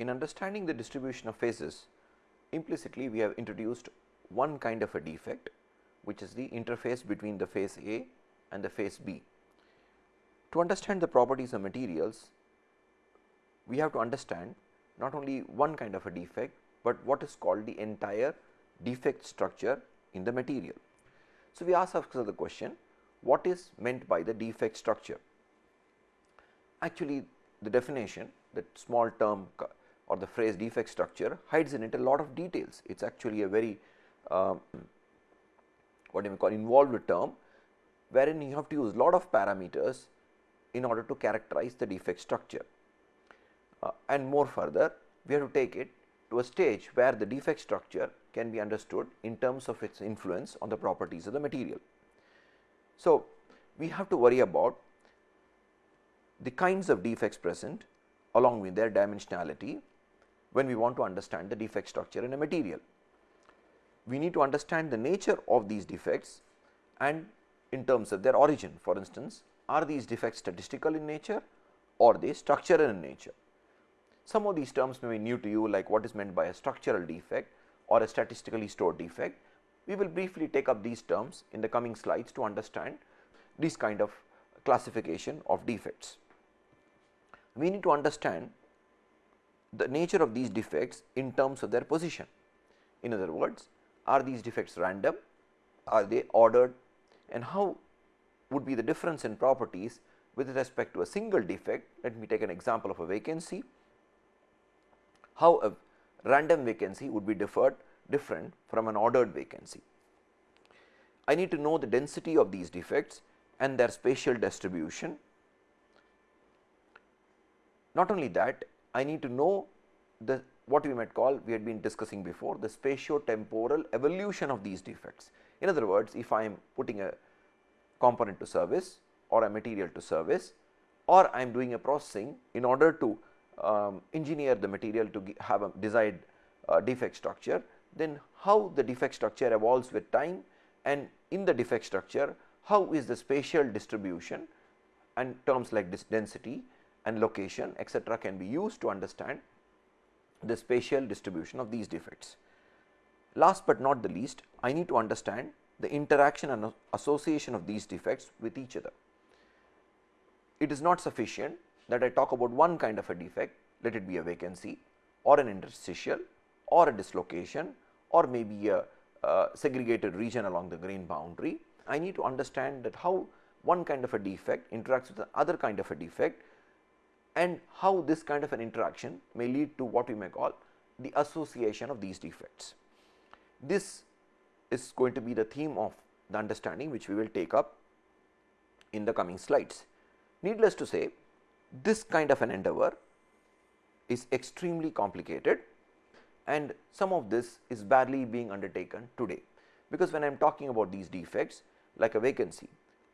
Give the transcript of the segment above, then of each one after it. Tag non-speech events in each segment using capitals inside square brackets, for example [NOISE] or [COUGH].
in understanding the distribution of phases implicitly we have introduced one kind of a defect which is the interface between the phase A and the phase B. To understand the properties of materials we have to understand not only one kind of a defect, but what is called the entire defect structure in the material. So, we ask ourselves the question what is meant by the defect structure? Actually the definition that small term or the phrase defect structure hides in it a lot of details. It is actually a very uh, what you may call involved term wherein you have to use lot of parameters in order to characterize the defect structure. Uh, and more further we have to take it to a stage where the defect structure can be understood in terms of its influence on the properties of the material. So, we have to worry about the kinds of defects present along with their dimensionality when we want to understand the defect structure in a material. We need to understand the nature of these defects and in terms of their origin for instance, are these defects statistical in nature or they structural in nature. Some of these terms may be new to you like what is meant by a structural defect or a statistically stored defect. We will briefly take up these terms in the coming slides to understand this kind of classification of defects. We need to understand the nature of these defects in terms of their position. In other words, are these defects random, are they ordered and how would be the difference in properties with respect to a single defect. Let me take an example of a vacancy, how a random vacancy would be differed different from an ordered vacancy. I need to know the density of these defects and their spatial distribution. Not only that, I need to know the what we might call we had been discussing before the spatio-temporal evolution of these defects. In other words, if I am putting a component to service or a material to service or I am doing a processing in order to um, engineer the material to have a desired uh, defect structure, then how the defect structure evolves with time and in the defect structure how is the spatial distribution and terms like this density and location etc., can be used to understand the spatial distribution of these defects. Last but not the least, I need to understand the interaction and association of these defects with each other. It is not sufficient that I talk about one kind of a defect, let it be a vacancy or an interstitial or a dislocation or maybe a uh, segregated region along the grain boundary. I need to understand that how one kind of a defect interacts with the other kind of a defect and how this kind of an interaction may lead to what we may call the association of these defects. This is going to be the theme of the understanding which we will take up in the coming slides. Needless to say this kind of an endeavor is extremely complicated and some of this is barely being undertaken today. Because when I am talking about these defects like a vacancy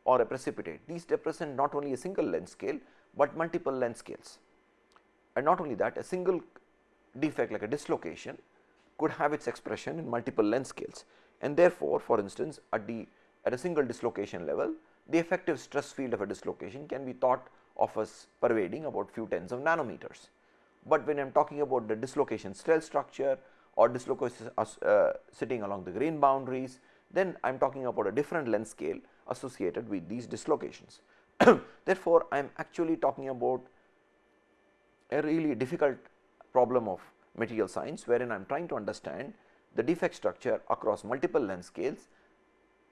or a precipitate, these represent not only a single length scale, but multiple length scales. And not only that a single defect like a dislocation could have its expression in multiple length scales and therefore, for instance, at the at a single dislocation level the effective stress field of a dislocation can be thought of as pervading about few tens of nanometers. But when I am talking about the dislocation cell structure or dislocation uh, sitting along the grain boundaries, then I am talking about a different length scale associated with these dislocations. [COUGHS] Therefore, I am actually talking about a really difficult problem of material science, wherein I am trying to understand the defect structure across multiple length scales.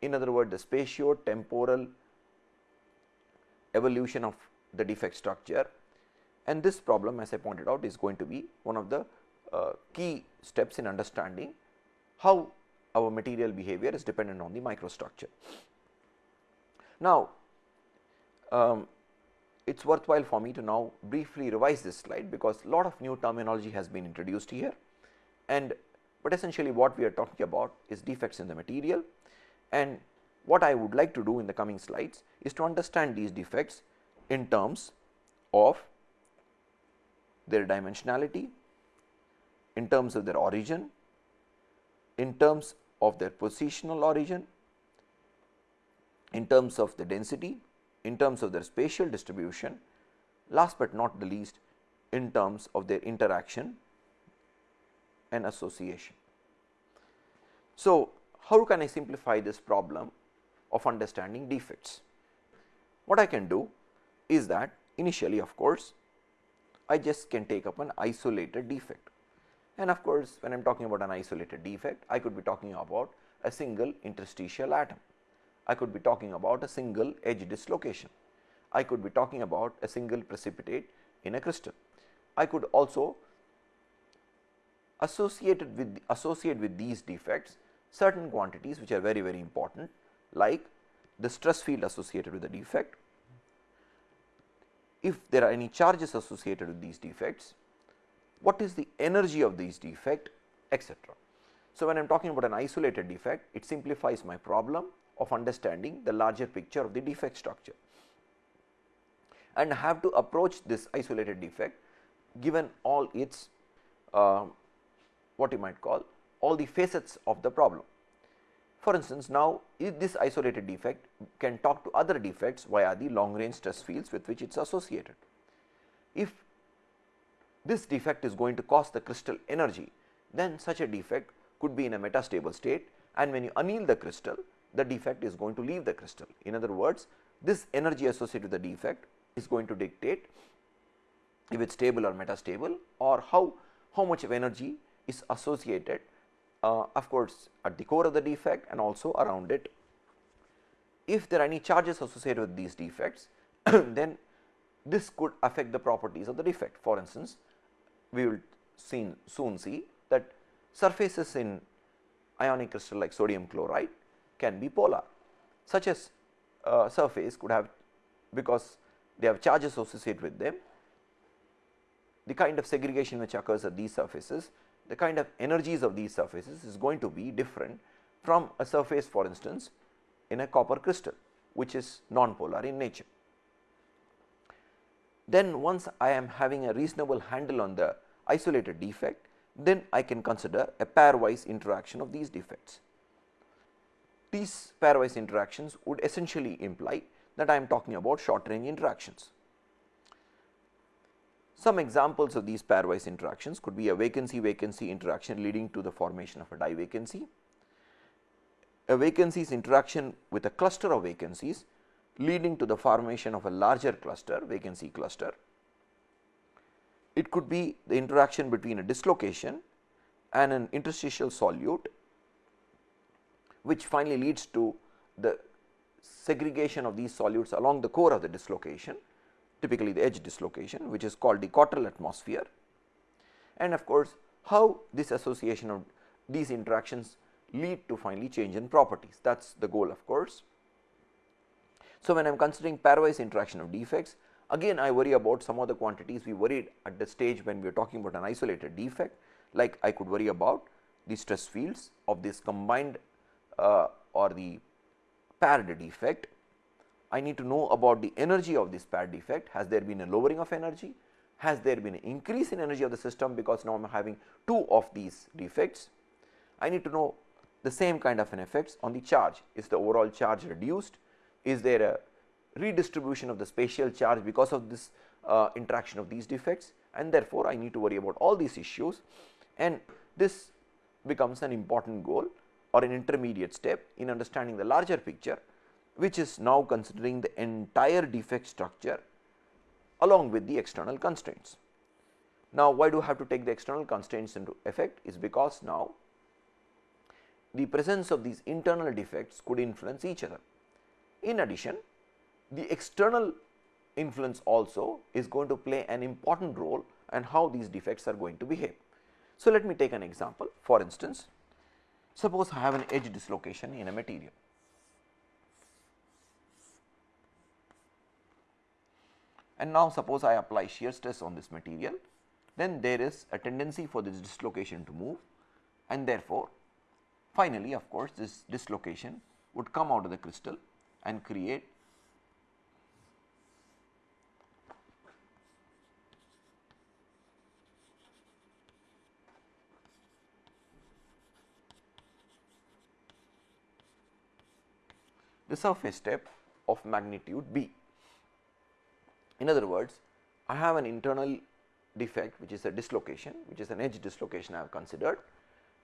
In other words, the spatio-temporal evolution of the defect structure and this problem as I pointed out is going to be one of the uh, key steps in understanding how our material behavior is dependent on the microstructure. Now, um, it is worthwhile for me to now briefly revise this slide because a lot of new terminology has been introduced here. And but essentially what we are talking about is defects in the material. And what I would like to do in the coming slides is to understand these defects in terms of their dimensionality, in terms of their origin, in terms of their positional origin, in terms of the density, in terms of their spatial distribution, last but not the least in terms of their interaction and association. So, how can I simplify this problem of understanding defects? What I can do is that initially of course, I just can take up an isolated defect and of course, when I am talking about an isolated defect I could be talking about a single interstitial atom, I could be talking about a single edge dislocation, I could be talking about a single precipitate in a crystal. I could also associated with associate with these defects certain quantities which are very very important like the stress field associated with the defect if there are any charges associated with these defects, what is the energy of these defect etc. So, when I am talking about an isolated defect, it simplifies my problem of understanding the larger picture of the defect structure and have to approach this isolated defect given all its uh, what you might call all the facets of the problem. For instance, now if this isolated defect can talk to other defects via the long range stress fields with which it is associated. If this defect is going to cost the crystal energy, then such a defect could be in a metastable state and when you anneal the crystal, the defect is going to leave the crystal. In other words, this energy associated with the defect is going to dictate if it is stable or metastable or how, how much of energy is associated uh, of course, at the core of the defect and also around it. If there are any charges associated with these defects, [COUGHS] then this could affect the properties of the defect. For instance, we will soon, soon see that surfaces in ionic crystal like sodium chloride can be polar. Such as uh, surface could have because they have charges associated with them, the kind of segregation which occurs at these surfaces the kind of energies of these surfaces is going to be different from a surface for instance in a copper crystal which is non-polar in nature. Then once I am having a reasonable handle on the isolated defect, then I can consider a pairwise interaction of these defects. These pairwise interactions would essentially imply that I am talking about short range interactions. Some examples of these pairwise interactions could be a vacancy vacancy interaction leading to the formation of a di-vacancy, a vacancies interaction with a cluster of vacancies leading to the formation of a larger cluster vacancy cluster. It could be the interaction between a dislocation and an interstitial solute which finally leads to the segregation of these solutes along the core of the dislocation typically the edge dislocation which is called the Cottrell atmosphere. And of course, how this association of these interactions lead to finally change in properties. That is the goal of course. So, when I am considering pairwise interaction of defects again I worry about some of the quantities we worried at the stage when we are talking about an isolated defect. Like I could worry about the stress fields of this combined or the paired defect I need to know about the energy of this paired defect. Has there been a lowering of energy? Has there been an increase in energy of the system because now I am having two of these defects? I need to know the same kind of an effects on the charge. Is the overall charge reduced? Is there a redistribution of the spatial charge because of this uh, interaction of these defects and therefore, I need to worry about all these issues and this becomes an important goal or an intermediate step in understanding the larger picture which is now considering the entire defect structure along with the external constraints. Now, why do I have to take the external constraints into effect is because now the presence of these internal defects could influence each other. In addition, the external influence also is going to play an important role and how these defects are going to behave. So, let me take an example for instance, suppose I have an edge dislocation in a material. And now suppose I apply shear stress on this material, then there is a tendency for this dislocation to move. And therefore, finally of course, this dislocation would come out of the crystal and create the surface step of magnitude b. In other words, I have an internal defect which is a dislocation which is an edge dislocation I have considered,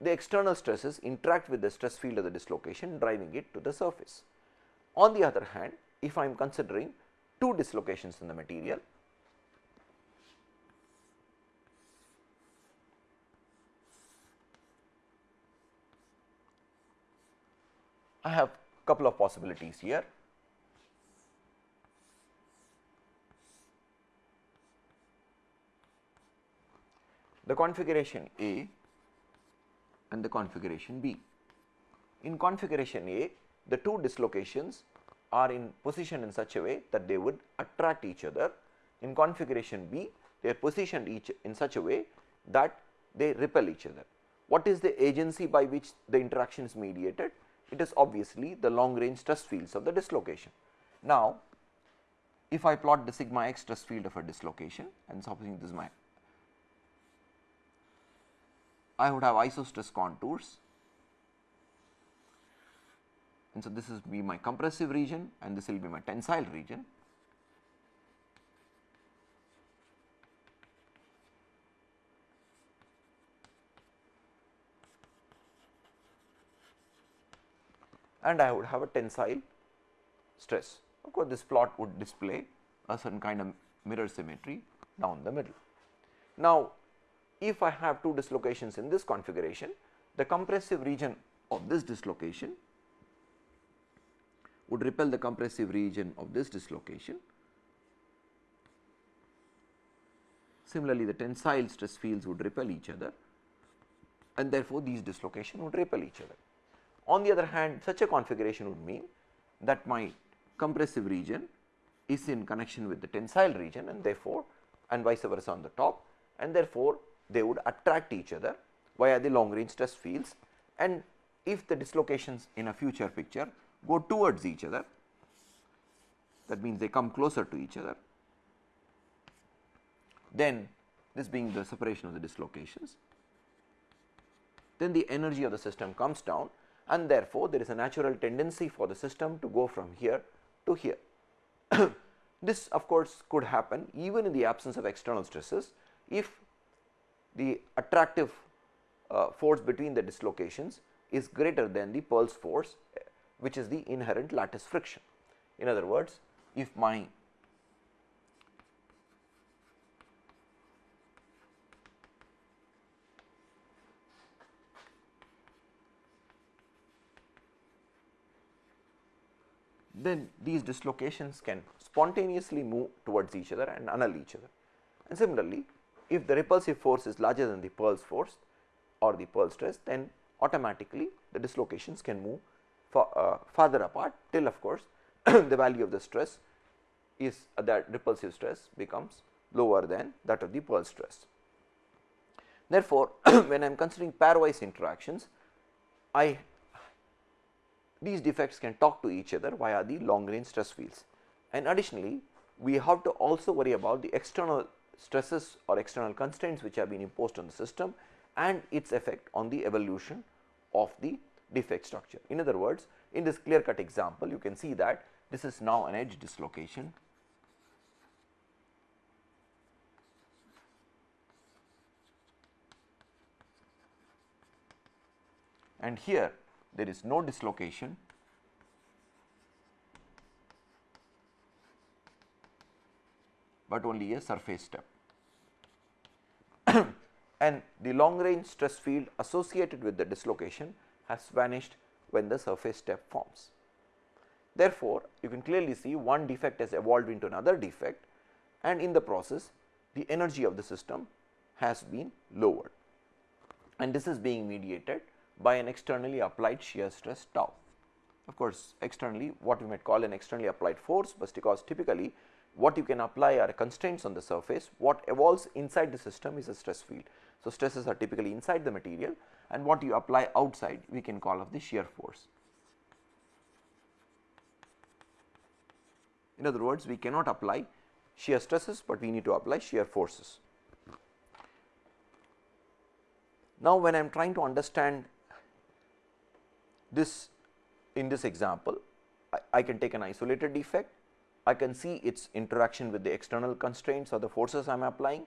the external stresses interact with the stress field of the dislocation driving it to the surface. On the other hand, if I am considering two dislocations in the material, I have couple of possibilities here. The configuration A and the configuration B. In configuration A, the two dislocations are in position in such a way that they would attract each other. In configuration B, they are positioned each in such a way that they repel each other. What is the agency by which the interaction is mediated? It is obviously the long range stress fields of the dislocation. Now, if I plot the sigma x stress field of a dislocation and supposing this is my I would have isostress contours and so this is be my compressive region and this will be my tensile region. And I would have a tensile stress. Of course, this plot would display a certain kind of mirror symmetry down the middle. Now, if I have two dislocations in this configuration, the compressive region of this dislocation would repel the compressive region of this dislocation. Similarly, the tensile stress fields would repel each other and therefore, these dislocation would repel each other. On the other hand, such a configuration would mean that my compressive region is in connection with the tensile region and therefore, and vice versa on the top and therefore, they would attract each other via the long range stress fields. And if the dislocations in a future picture go towards each other that means they come closer to each other then this being the separation of the dislocations then the energy of the system comes down and therefore, there is a natural tendency for the system to go from here to here. [COUGHS] this of course, could happen even in the absence of external stresses if the attractive uh, force between the dislocations is greater than the Peierls force which is the inherent lattice friction. In other words, if my then these dislocations can spontaneously move towards each other and annul each other. And similarly, if the repulsive force is larger than the Peierls force or the Peierls stress, then automatically the dislocations can move far, uh, farther apart till of course, [CLEARS THROAT] the value of the stress is uh, that repulsive stress becomes lower than that of the Peierls stress. Therefore, [CLEARS THROAT] when I am considering pairwise interactions, I these defects can talk to each other via the long range stress fields. And additionally, we have to also worry about the external stresses or external constraints which have been imposed on the system and its effect on the evolution of the defect structure. In other words, in this clear cut example, you can see that this is now an edge dislocation. And here there is no dislocation but only a surface step. [COUGHS] and the long range stress field associated with the dislocation has vanished when the surface step forms. Therefore, you can clearly see one defect has evolved into another defect and in the process the energy of the system has been lowered and this is being mediated by an externally applied shear stress tau. Of course, externally what we might call an externally applied force, but because typically what you can apply are constraints on the surface, what evolves inside the system is a stress field. So, stresses are typically inside the material and what you apply outside we can call of the shear force. In other words, we cannot apply shear stresses, but we need to apply shear forces. Now, when I am trying to understand this in this example, I, I, can take an isolated defect, I can see its interaction with the external constraints or the forces I am applying.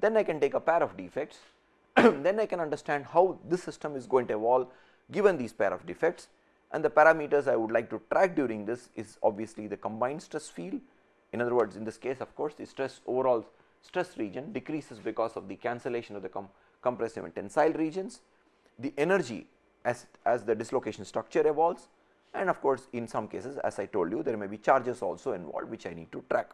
Then I can take a pair of defects, [CLEARS THROAT] then I can understand how this system is going to evolve given these pair of defects. And the parameters I would like to track during this is obviously the combined stress field. In other words, in this case of course, the stress overall stress region decreases because of the cancellation of the com compressive and tensile regions, the energy as, as the dislocation structure evolves and of course, in some cases as I told you there may be charges also involved which I need to track.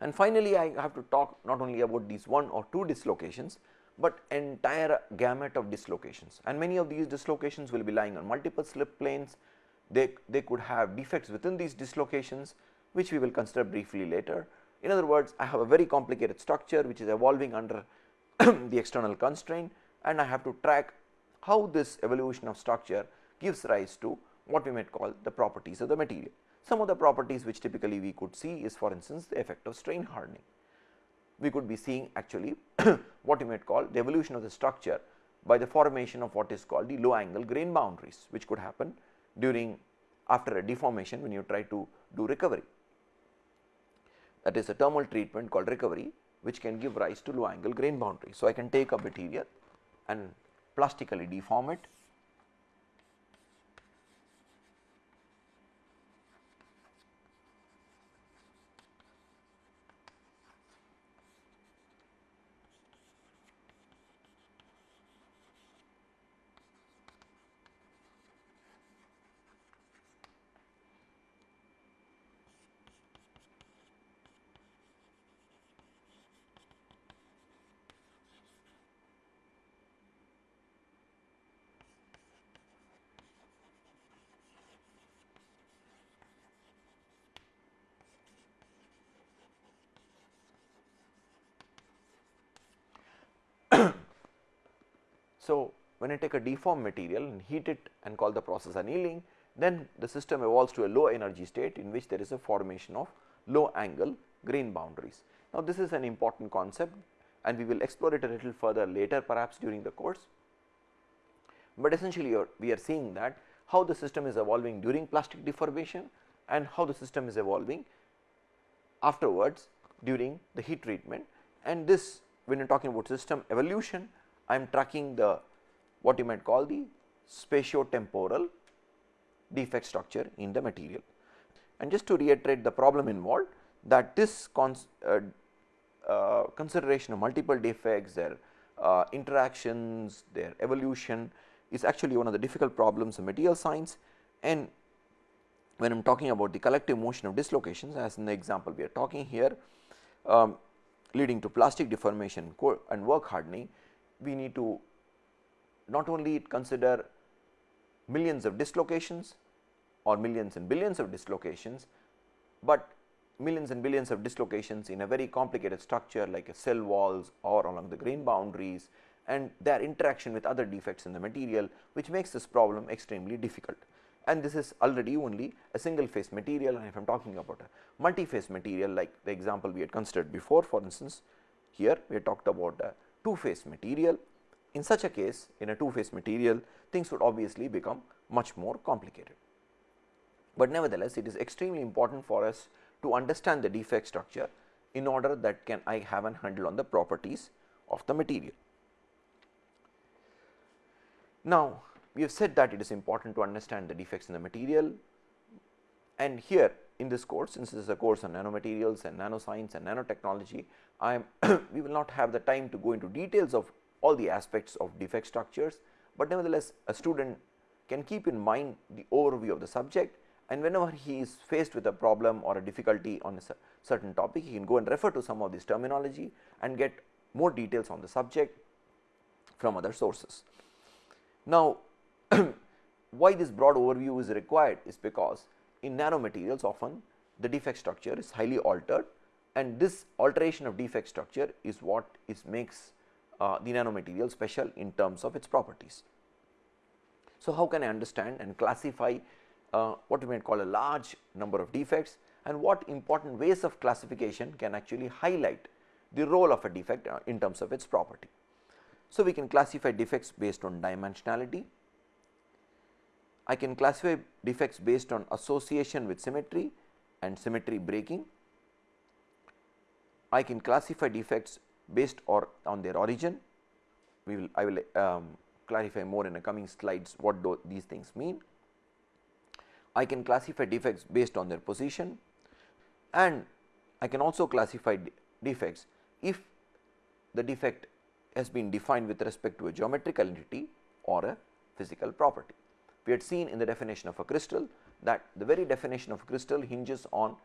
And finally, I have to talk not only about these one or two dislocations, but entire gamut of dislocations and many of these dislocations will be lying on multiple slip planes. They, they could have defects within these dislocations which we will consider briefly later. In other words, I have a very complicated structure which is evolving under [CLEARS THROAT] the external constraint and I have to track how this evolution of structure gives rise to what we might call the properties of the material. Some of the properties which typically we could see is for instance the effect of strain hardening we could be seeing actually [COUGHS] what you might call the evolution of the structure by the formation of what is called the low angle grain boundaries which could happen during after a deformation when you try to do recovery. That is a thermal treatment called recovery which can give rise to low angle grain boundary. So, I can take a material and plastically deform it So, when I take a deformed material and heat it and call the process annealing, then the system evolves to a low energy state in which there is a formation of low angle grain boundaries. Now, this is an important concept and we will explore it a little further later perhaps during the course, but essentially we are seeing that how the system is evolving during plastic deformation and how the system is evolving afterwards during the heat treatment and this when you are talking about system evolution I am tracking the what you might call the spatio-temporal defect structure in the material. And just to reiterate the problem involved that this uh, uh, consideration of multiple defects, their uh, interactions, their evolution is actually one of the difficult problems in material science and when I am talking about the collective motion of dislocations as in the example we are talking here um, leading to plastic deformation and work hardening we need to not only consider millions of dislocations or millions and billions of dislocations, but millions and billions of dislocations in a very complicated structure like a cell walls or along the grain boundaries and their interaction with other defects in the material which makes this problem extremely difficult. And this is already only a single phase material and if I am talking about a multi-phase material like the example we had considered before for instance, here we had talked about a two phase material. In such a case in a two phase material things would obviously become much more complicated. But nevertheless, it is extremely important for us to understand the defect structure in order that can I have an handle on the properties of the material. Now, we have said that it is important to understand the defects in the material and here in this course since this is a course on nanomaterials and nanoscience and nanotechnology, I am [CLEARS THROAT] we will not have the time to go into details of all the aspects of defect structures, but nevertheless a student can keep in mind the overview of the subject and whenever he is faced with a problem or a difficulty on a certain topic, he can go and refer to some of this terminology and get more details on the subject from other sources. Now, [CLEARS THROAT] why this broad overview is required is because in nanomaterials often the defect structure is highly altered and this alteration of defect structure is what is makes uh, the nanomaterial special in terms of its properties. So, how can I understand and classify uh, what we might call a large number of defects and what important ways of classification can actually highlight the role of a defect uh, in terms of its property. So, we can classify defects based on dimensionality, I can classify defects based on association with symmetry and symmetry breaking. I can classify defects based or on their origin. We will I will um, clarify more in the coming slides what these things mean. I can classify defects based on their position and I can also classify defects if the defect has been defined with respect to a geometrical entity or a physical property. We had seen in the definition of a crystal that the very definition of a crystal hinges on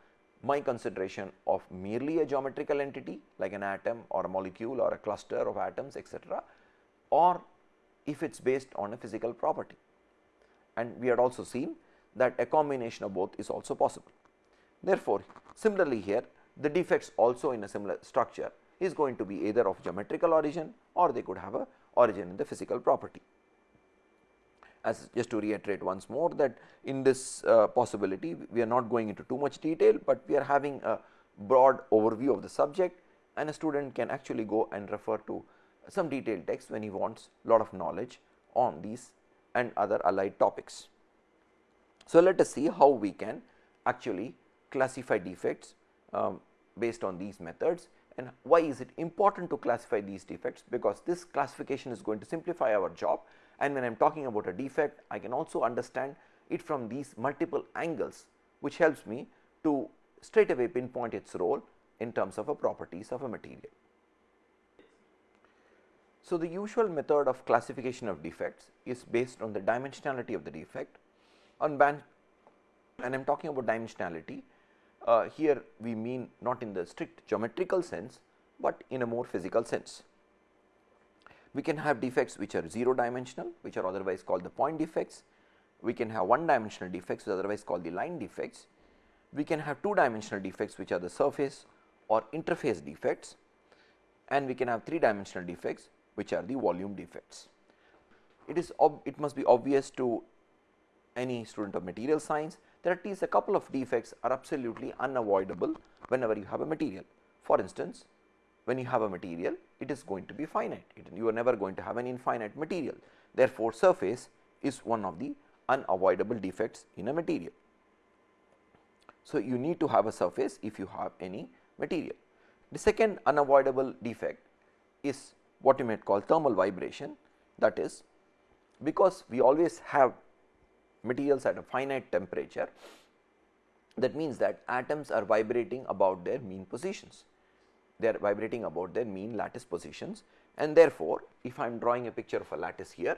my consideration of merely a geometrical entity like an atom or a molecule or a cluster of atoms etc., or if it is based on a physical property. And we had also seen that a combination of both is also possible. Therefore, similarly here the defects also in a similar structure is going to be either of geometrical origin or they could have a origin in the physical property. As just to reiterate once more that in this uh, possibility we are not going into too much detail, but we are having a broad overview of the subject and a student can actually go and refer to some detailed text when he wants a lot of knowledge on these and other allied topics. So, let us see how we can actually classify defects um, based on these methods and why is it important to classify these defects because this classification is going to simplify our job and when I am talking about a defect I can also understand it from these multiple angles which helps me to straight away pinpoint its role in terms of a properties of a material. So, the usual method of classification of defects is based on the dimensionality of the defect on band and I am talking about dimensionality uh, here we mean not in the strict geometrical sense, but in a more physical sense. We can have defects which are 0 dimensional which are otherwise called the point defects. We can have one dimensional defects which are otherwise called the line defects. We can have two dimensional defects which are the surface or interface defects and we can have three dimensional defects which are the volume defects. It is it must be obvious to any student of material science that at least a couple of defects are absolutely unavoidable whenever you have a material. For instance, when you have a material it is going to be finite, it, you are never going to have an infinite material. Therefore, surface is one of the unavoidable defects in a material. So, you need to have a surface if you have any material. The second unavoidable defect is what you might call thermal vibration that is because we always have materials at a finite temperature that means that atoms are vibrating about their mean positions. They are vibrating about their mean lattice positions and therefore, if I am drawing a picture of a lattice here,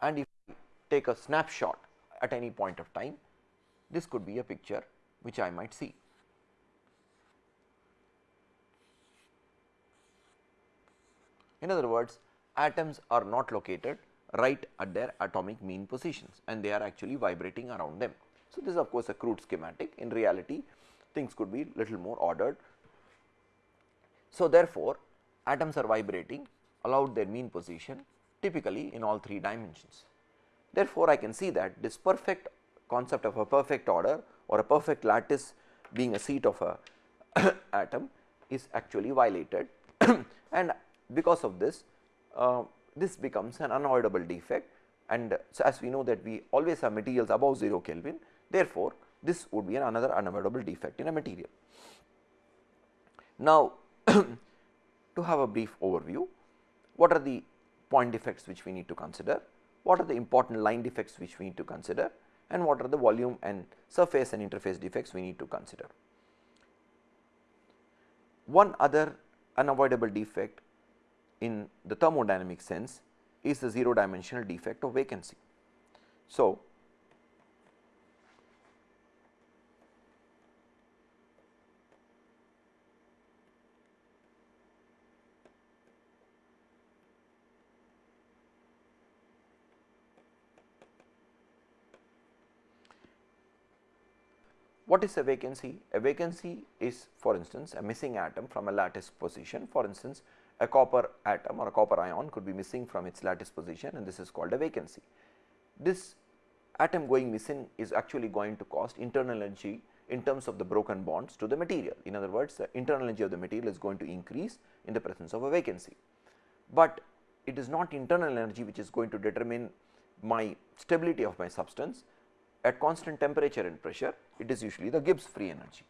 and if I take a snapshot at any point of time, this could be a picture which I might see. In other words, atoms are not located right at their atomic mean positions and they are actually vibrating around them. So, this is of course, a crude schematic in reality things could be little more ordered. So, therefore, atoms are vibrating allowed their mean position typically in all three dimensions. Therefore, I can see that this perfect concept of a perfect order or a perfect lattice being a seat of a [COUGHS] atom is actually violated [COUGHS] and because of this uh, this becomes an unavoidable defect and so as we know that we always have materials above 0 Kelvin therefore, this would be an another unavoidable defect in a material. Now, [CLEARS THROAT] to have a brief overview what are the point defects which we need to consider, what are the important line defects which we need to consider and what are the volume and surface and interface defects we need to consider. One other unavoidable defect in the thermodynamic sense is the 0 dimensional defect of vacancy. So, What is a vacancy? A vacancy is for instance a missing atom from a lattice position for instance a copper atom or a copper ion could be missing from its lattice position and this is called a vacancy. This atom going missing is actually going to cost internal energy in terms of the broken bonds to the material. In other words, the internal energy of the material is going to increase in the presence of a vacancy, but it is not internal energy which is going to determine my stability of my substance. at constant temperature and pressure it is usually the Gibbs free energy.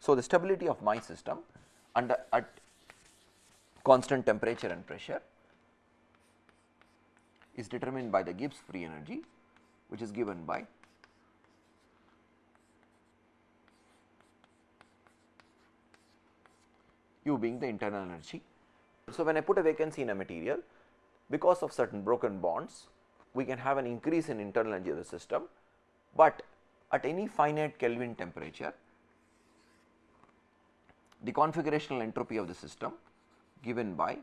So, the stability of my system under at constant temperature and pressure is determined by the Gibbs free energy which is given by U being the internal energy. So, when I put a vacancy in a material because of certain broken bonds we can have an increase in internal energy of the system, but at any finite Kelvin temperature the configurational entropy of the system given by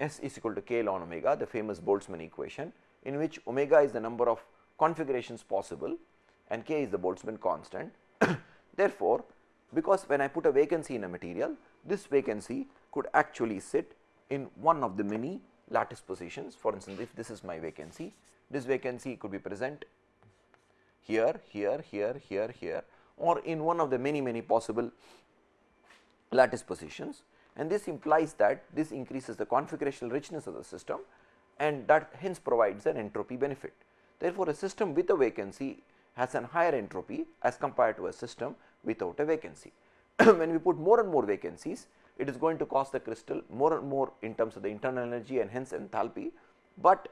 S is equal to k ln omega the famous Boltzmann equation in which omega is the number of configurations possible and k is the Boltzmann constant. [COUGHS] Therefore, because when I put a vacancy in a material this vacancy could actually sit in one of the many lattice positions for instance if this is my vacancy this vacancy could be present here, here, here, here, here or in one of the many many possible lattice positions and this implies that this increases the configurational richness of the system and that hence provides an entropy benefit. Therefore, a system with a vacancy has an higher entropy as compared to a system without a vacancy. [CLEARS THROAT] when we put more and more vacancies, it is going to cost the crystal more and more in terms of the internal energy and hence enthalpy, but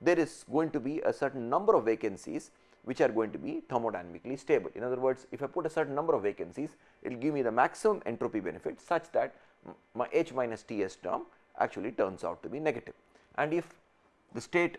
there is going to be a certain number of vacancies which are going to be thermodynamically stable. In other words, if I put a certain number of vacancies, it will give me the maximum entropy benefit such that my H minus Ts term actually turns out to be negative. And if the state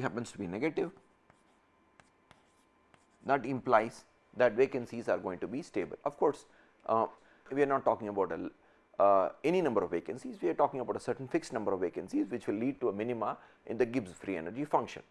happens to be negative that implies that vacancies are going to be stable. Of course, uh, we are not talking about a, uh, any number of vacancies, we are talking about a certain fixed number of vacancies which will lead to a minima in the Gibbs free energy function.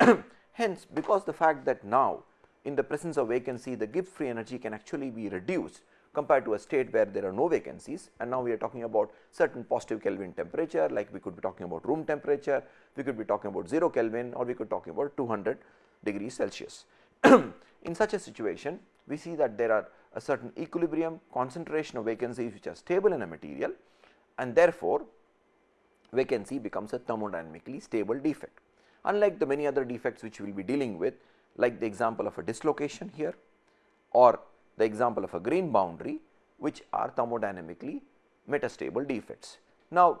[COUGHS] Hence, because the fact that now in the presence of vacancy the Gibbs free energy can actually be reduced compared to a state where there are no vacancies and now we are talking about certain positive Kelvin temperature like we could be talking about room temperature, we could be talking about 0 Kelvin or we could talking about 200 degrees Celsius. [CLEARS THROAT] in such a situation we see that there are a certain equilibrium concentration of vacancies which are stable in a material and therefore, vacancy becomes a thermodynamically stable defect. Unlike the many other defects which we will be dealing with like the example of a dislocation here or the example of a grain boundary which are thermodynamically metastable defects. Now,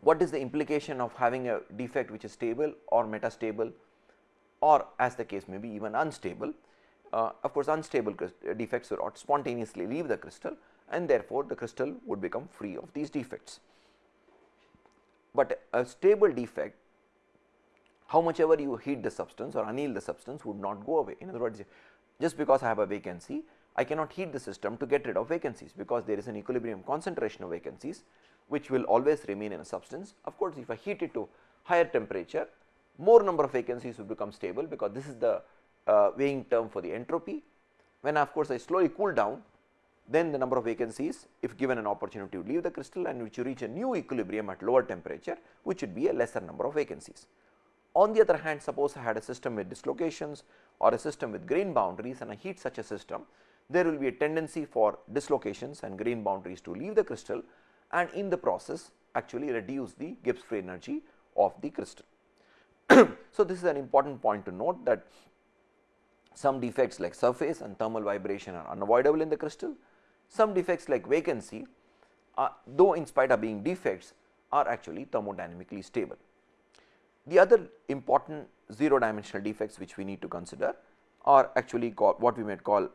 what is the implication of having a defect which is stable or metastable or as the case may be even unstable. Uh, of course, unstable defects would spontaneously leave the crystal and therefore, the crystal would become free of these defects. But a stable defect how much ever you heat the substance or anneal the substance would not go away. In other words, just because I have a vacancy, I cannot heat the system to get rid of vacancies because there is an equilibrium concentration of vacancies which will always remain in a substance. Of course, if I heat it to higher temperature, more number of vacancies will become stable because this is the uh, weighing term for the entropy. When of course, I slowly cool down, then the number of vacancies if given an opportunity to leave the crystal and which you reach a new equilibrium at lower temperature, which would be a lesser number of vacancies. On the other hand, suppose I had a system with dislocations or a system with grain boundaries and I heat such a system, there will be a tendency for dislocations and grain boundaries to leave the crystal and in the process actually reduce the Gibbs free energy of the crystal. [CLEARS THROAT] so, this is an important point to note that some defects like surface and thermal vibration are unavoidable in the crystal. Some defects like vacancy are, though in spite of being defects are actually thermodynamically stable. The other important 0 dimensional defects which we need to consider are actually what we might call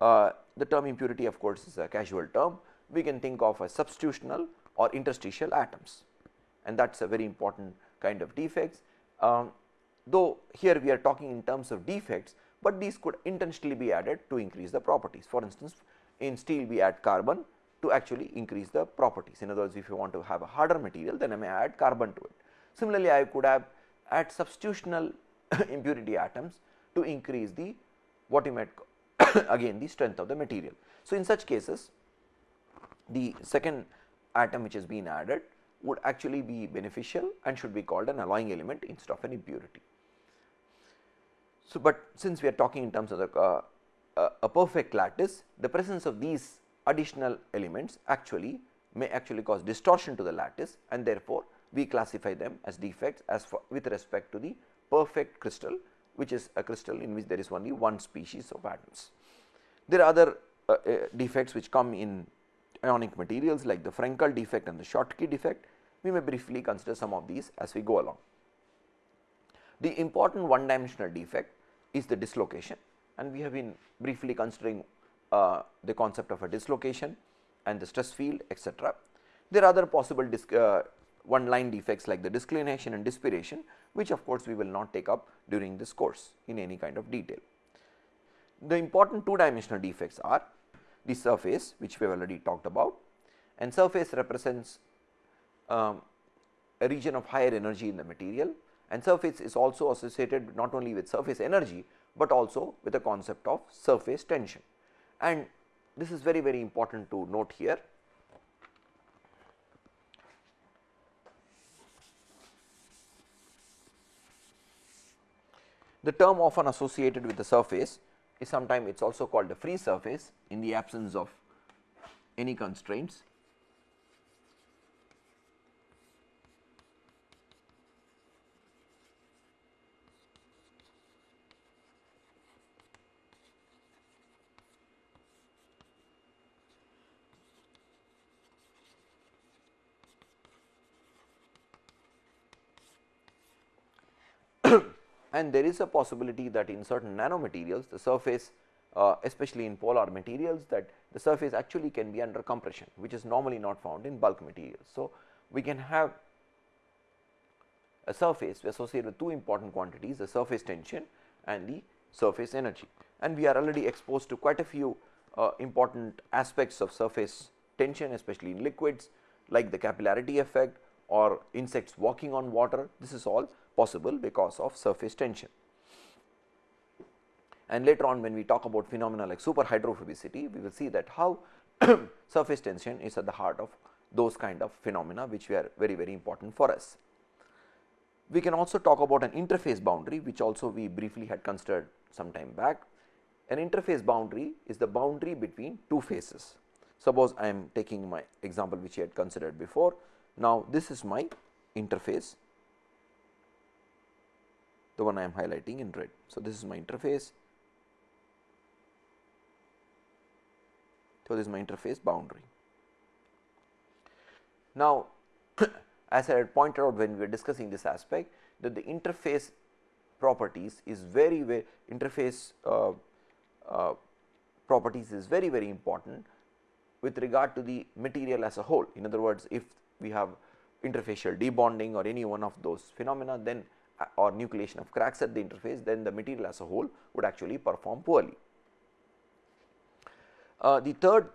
uh, the term impurity of course is a casual term. We can think of as substitutional or interstitial atoms and that is a very important kind of defects. Um, though here we are talking in terms of defects, but these could intentionally be added to increase the properties. For instance, in steel we add carbon to actually increase the properties. In other words, if you want to have a harder material, then I may add carbon to it. Similarly, I could have add substitutional [COUGHS] impurity atoms to increase the what you might [COUGHS] again the strength of the material. So, in such cases the second atom which has been added would actually be beneficial and should be called an alloying element instead of an impurity. So, but since we are talking in terms of the uh, uh, a perfect lattice, the presence of these additional elements actually may actually cause distortion to the lattice and therefore, we classify them as defects as for with respect to the perfect crystal which is a crystal in which there is only one species of atoms. There are other uh, uh, defects which come in ionic materials like the Frenkel defect and the Schottky defect. We may briefly consider some of these as we go along. The important one dimensional defect is the dislocation and we have been briefly considering uh, the concept of a dislocation and the stress field etc. There are other possible uh, one line defects like the disclination and dispiration which of course, we will not take up during this course in any kind of detail. The important two dimensional defects are the surface which we have already talked about and surface represents um, a region of higher energy in the material and surface is also associated not only with surface energy, but also with the concept of surface tension. And this is very very important to note here. The term often associated with the surface is sometimes it is also called the free surface in the absence of any constraints and there is a possibility that in certain nanomaterials the surface uh, especially in polar materials that the surface actually can be under compression which is normally not found in bulk materials. So, we can have a surface associated with two important quantities the surface tension and the surface energy and we are already exposed to quite a few uh, important aspects of surface tension especially in liquids like the capillarity effect or insects walking on water this is all possible because of surface tension. And later on when we talk about phenomena like superhydrophobicity, we will see that how [COUGHS] surface tension is at the heart of those kind of phenomena which were very very important for us. We can also talk about an interface boundary which also we briefly had considered some time back. An interface boundary is the boundary between two phases. Suppose I am taking my example which I had considered before. Now, this is my interface the one I am highlighting in red. So, this is my interface. So, this is my interface boundary. Now, [COUGHS] as I had pointed out when we were discussing this aspect that the interface properties is very very interface uh, uh, properties is very very important with regard to the material as a whole. In other words, if we have interfacial debonding or any one of those phenomena, then or nucleation of cracks at the interface then the material as a whole would actually perform poorly. Uh, the third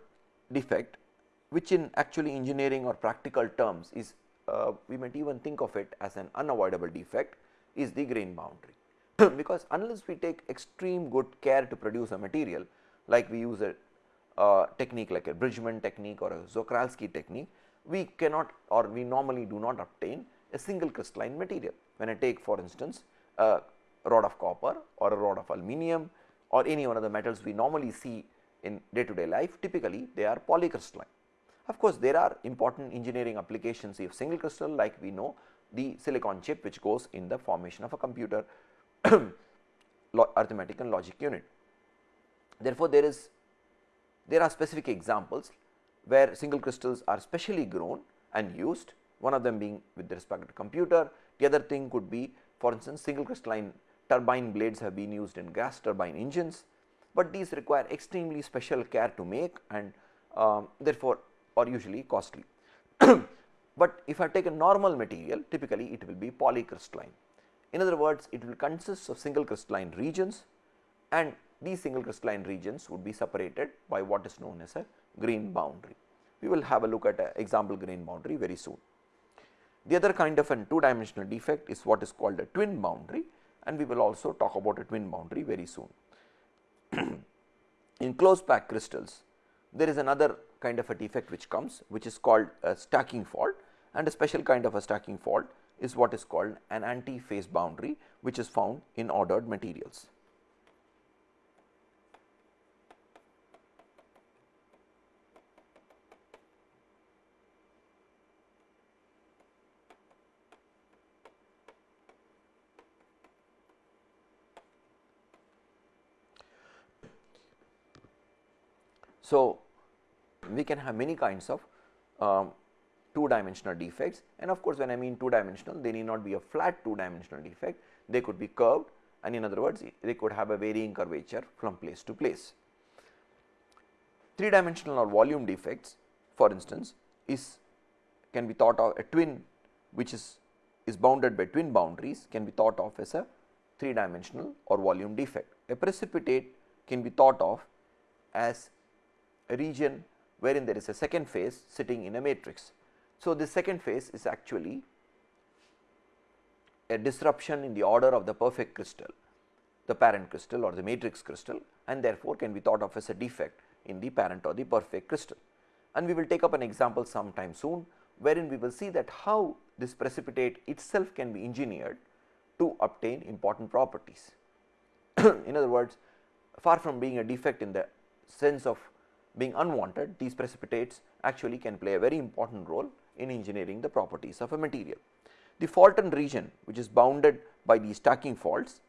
defect which in actually engineering or practical terms is uh, we might even think of it as an unavoidable defect is the grain boundary [CLEARS THROAT] because unless we take extreme good care to produce a material like we use a uh, technique like a Bridgman technique or a Czochralski technique we cannot or we normally do not obtain a single crystalline material. When I take for instance, a rod of copper or a rod of aluminum or any one of the metals we normally see in day to day life typically they are polycrystalline. Of course, there are important engineering applications of single crystal like we know the silicon chip which goes in the formation of a computer [COUGHS] arithmetic and logic unit. Therefore, there is there are specific examples where single crystals are specially grown and used one of them being with respect to computer, the other thing could be for instance single crystalline turbine blades have been used in gas turbine engines, but these require extremely special care to make and um, therefore, are usually costly. [COUGHS] but if I take a normal material typically it will be polycrystalline. In other words, it will consist of single crystalline regions and these single crystalline regions would be separated by what is known as a grain boundary. We will have a look at an example grain boundary very soon. The other kind of an two dimensional defect is what is called a twin boundary and we will also talk about a twin boundary very soon. [CLEARS THROAT] In close packed crystals, there is another kind of a defect which comes which is called a stacking fault and a special kind of a stacking fault is what is called an anti-phase boundary which is found in ordered materials. So, we can have many kinds of um, two dimensional defects and of course, when I mean two dimensional they need not be a flat two dimensional defect, they could be curved and in other words they could have a varying curvature from place to place. Three dimensional or volume defects for instance is can be thought of a twin which is is bounded by twin boundaries can be thought of as a three dimensional or volume defect. A precipitate can be thought of as region wherein there is a second phase sitting in a matrix. So, this second phase is actually a disruption in the order of the perfect crystal, the parent crystal or the matrix crystal and therefore, can be thought of as a defect in the parent or the perfect crystal. And we will take up an example sometime soon, wherein we will see that how this precipitate itself can be engineered to obtain important properties. [CLEARS THROAT] in other words, far from being a defect in the sense of being unwanted, these precipitates actually can play a very important role in engineering the properties of a material. The faulted region which is bounded by these stacking faults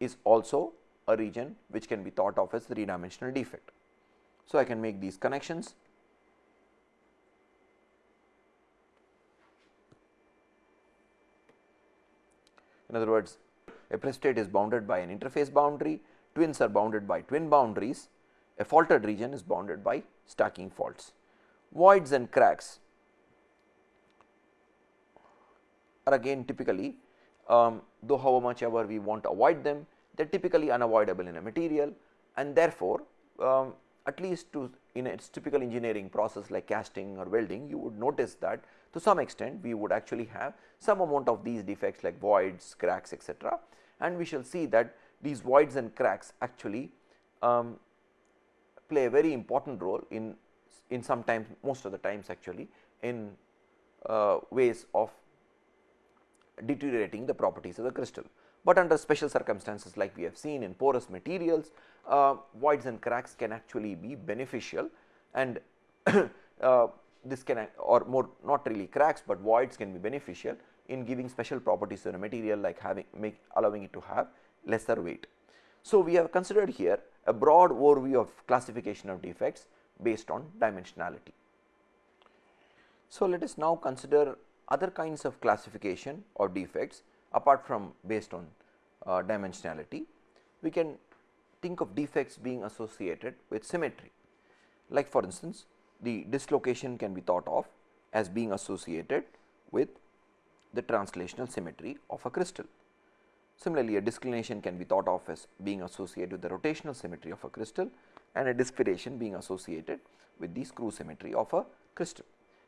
is also a region which can be thought of as three dimensional defect. So, I can make these connections In other words, a precipitate is bounded by an interface boundary twins are bounded by twin boundaries, a faulted region is bounded by stacking faults. Voids and cracks are again typically um, though how much ever we want to avoid them, they are typically unavoidable in a material and therefore, um, at least to in its typical engineering process like casting or welding, you would notice that to some extent we would actually have some amount of these defects like voids, cracks etc. and we shall see that these voids and cracks actually um, play a very important role in in sometimes most of the times actually in uh, ways of deteriorating the properties of the crystal. But under special circumstances like we have seen in porous materials, uh, voids and cracks can actually be beneficial and [COUGHS] uh, this can or more not really cracks, but voids can be beneficial in giving special properties to the material like having make allowing it to have lesser weight. So, we have considered here a broad overview of classification of defects based on dimensionality. So, let us now consider other kinds of classification of defects apart from based on uh, dimensionality. We can think of defects being associated with symmetry like for instance, the dislocation can be thought of as being associated with the translational symmetry of a crystal. Similarly, a disclination can be thought of as being associated with the rotational symmetry of a crystal and a dispiration being associated with the screw symmetry of a crystal.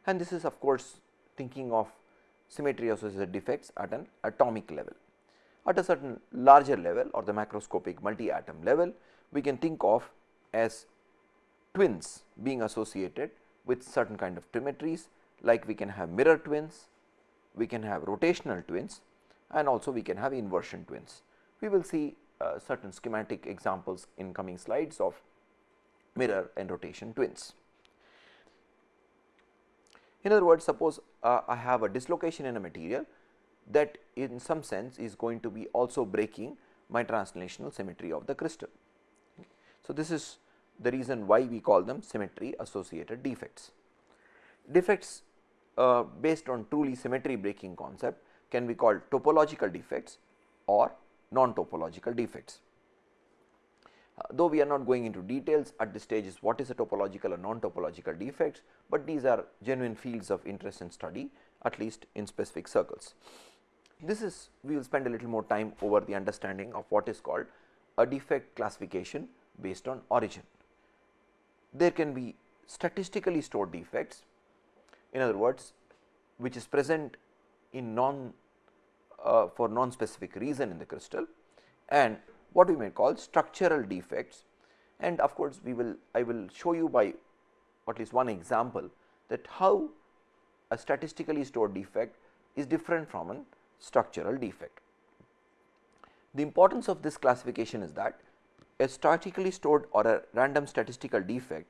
And this is of course, thinking of symmetry associated defects at an atomic level. At a certain larger level or the macroscopic multi atom level, we can think of as twins being associated with certain kind of symmetries like we can have mirror twins, we can have rotational twins and also we can have inversion twins. We will see uh, certain schematic examples in coming slides of mirror and rotation twins. In other words, suppose uh, I have a dislocation in a material that in some sense is going to be also breaking my translational symmetry of the crystal. So, this is the reason why we call them symmetry associated defects. Defects uh, based on truly symmetry breaking concept can be called topological defects or non-topological defects. Uh, though we are not going into details at this stage is what is a topological or non-topological defects, but these are genuine fields of interest and study at least in specific circles. This is we will spend a little more time over the understanding of what is called a defect classification based on origin. There can be statistically stored defects in other words which is present in non uh, for non specific reason in the crystal and what we may call structural defects and of course, we will I will show you by at least one example that how a statistically stored defect is different from a structural defect. The importance of this classification is that a statically stored or a random statistical defect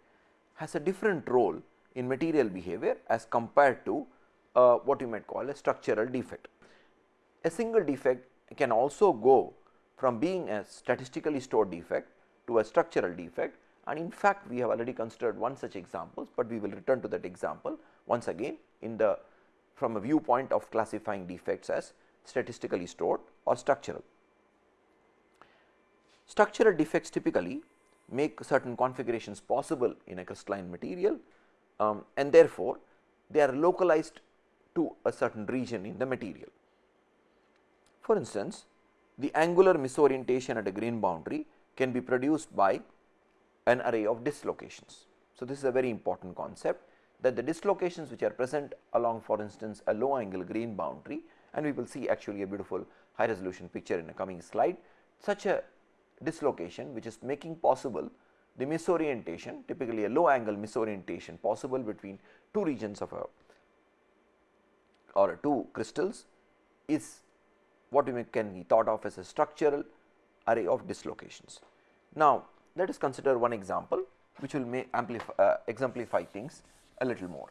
has a different role in material behavior as compared to uh, what you might call a structural defect. A single defect can also go from being a statistically stored defect to a structural defect and in fact, we have already considered one such example, but we will return to that example once again in the from a viewpoint of classifying defects as statistically stored or structural. Structural defects typically make certain configurations possible in a crystalline material um, and therefore, they are localized to a certain region in the material. For instance, the angular misorientation at a grain boundary can be produced by an array of dislocations. So, this is a very important concept that the dislocations which are present along for instance, a low angle grain boundary and we will see actually a beautiful high resolution picture in a coming slide. Such a dislocation which is making possible the misorientation typically a low angle misorientation possible between two regions of a or two crystals is what we can be thought of as a structural array of dislocations. Now, let us consider one example which will may amplify uh, exemplify things a little more.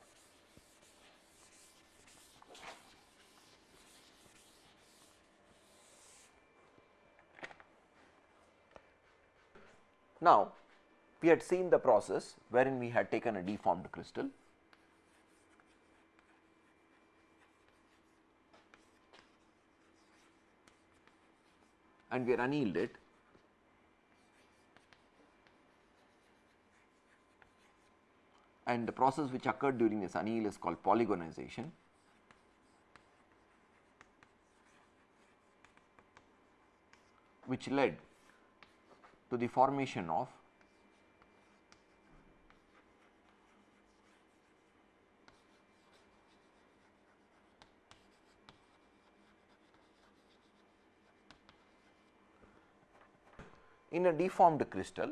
Now, we had seen the process wherein we had taken a deformed crystal and we are annealed it and the process which occurred during this anneal is called polygonization. which led to the formation of in a deformed crystal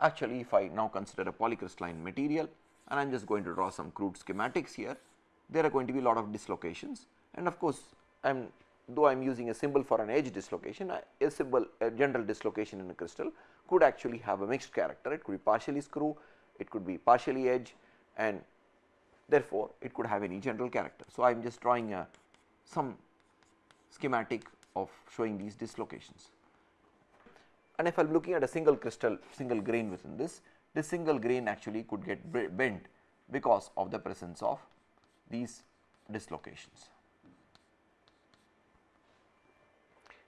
actually if I now consider a polycrystalline material and I am just going to draw some crude schematics here. There are going to be a lot of dislocations and of course, I am though I am using a symbol for an edge dislocation, a symbol a general dislocation in a crystal could actually have a mixed character. It could be partially screw, it could be partially edge and therefore, it could have any general character. So, I am just drawing a some schematic of showing these dislocations. And if I am looking at a single crystal, single grain within this, this single grain actually could get bent because of the presence of these dislocations.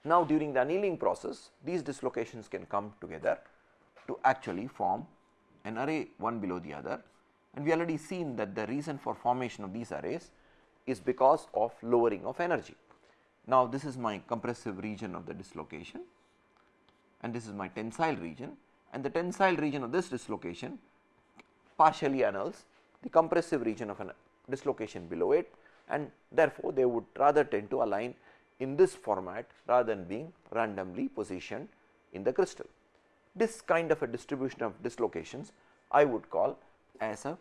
Now, during the annealing process these dislocations can come together to actually form an array one below the other and we already seen that the reason for formation of these arrays is because of lowering of energy. Now, this is my compressive region of the dislocation and this is my tensile region and the tensile region of this dislocation partially annuls the compressive region of a dislocation below it and therefore, they would rather tend to align in this format rather than being randomly positioned in the crystal. This kind of a distribution of dislocations I would call as a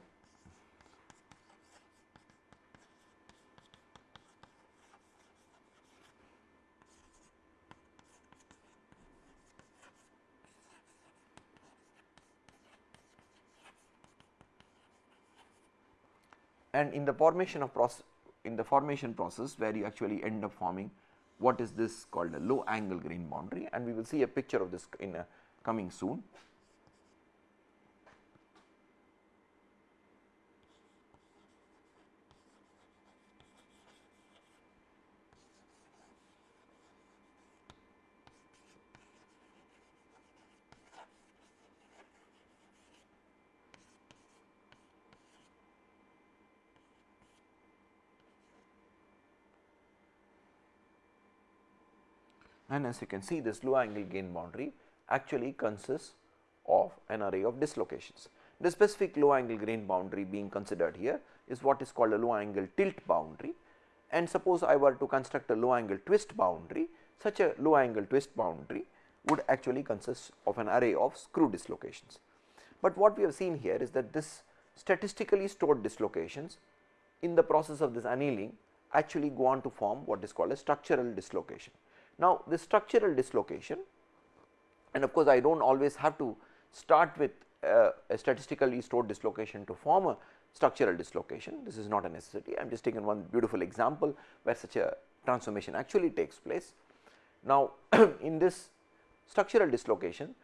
and in the formation of process in the formation process where you actually end up forming what is this called a low angle grain boundary and we will see a picture of this in a coming soon. And as you can see this low angle grain boundary actually consists of an array of dislocations. The specific low angle grain boundary being considered here is what is called a low angle tilt boundary and suppose I were to construct a low angle twist boundary such a low angle twist boundary would actually consist of an array of screw dislocations. But what we have seen here is that this statistically stored dislocations in the process of this annealing actually go on to form what is called a structural dislocation. Now, this structural dislocation and of course, I do not always have to start with uh, a statistically stored dislocation to form a structural dislocation. This is not a necessity. I am just taking one beautiful example where such a transformation actually takes place. Now, [CLEARS THROAT] in this structural dislocation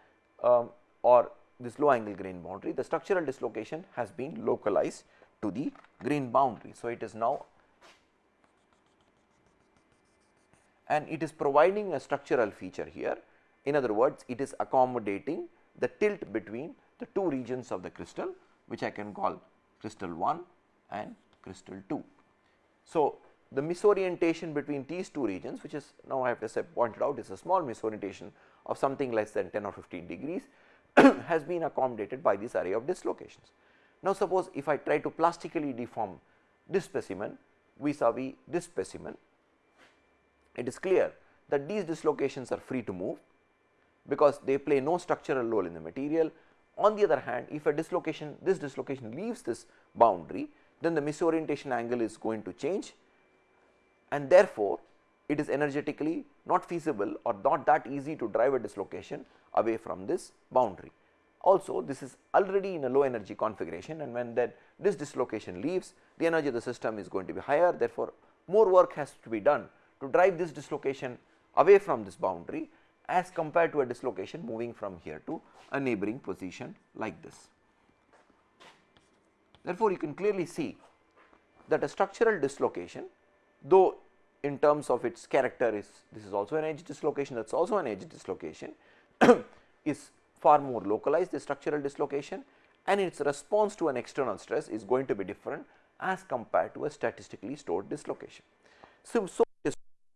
um, or this low angle grain boundary, the structural dislocation has been localized to the grain boundary. So, it is now and it is providing a structural feature here. In other words, it is accommodating the tilt between the two regions of the crystal which I can call crystal 1 and crystal 2. So, the misorientation between these two regions which is now I have to say pointed out is a small misorientation of something less than 10 or 15 degrees [COUGHS] has been accommodated by this array of dislocations. Now, suppose if I try to plastically deform this specimen vis-a-vis -vis this specimen, it is clear that these dislocations are free to move because they play no structural role in the material on the other hand, if a dislocation this dislocation leaves this boundary, then the misorientation angle is going to change and therefore, it is energetically not feasible or not that easy to drive a dislocation away from this boundary. Also this is already in a low energy configuration and when that this dislocation leaves the energy of the system is going to be higher therefore, more work has to be done to drive this dislocation away from this boundary as compared to a dislocation moving from here to a neighboring position like this. Therefore, you can clearly see that a structural dislocation though in terms of its character is this is also an edge dislocation that is also an edge dislocation [COUGHS] is far more localized the structural dislocation and its response to an external stress is going to be different as compared to a statistically stored dislocation. So, so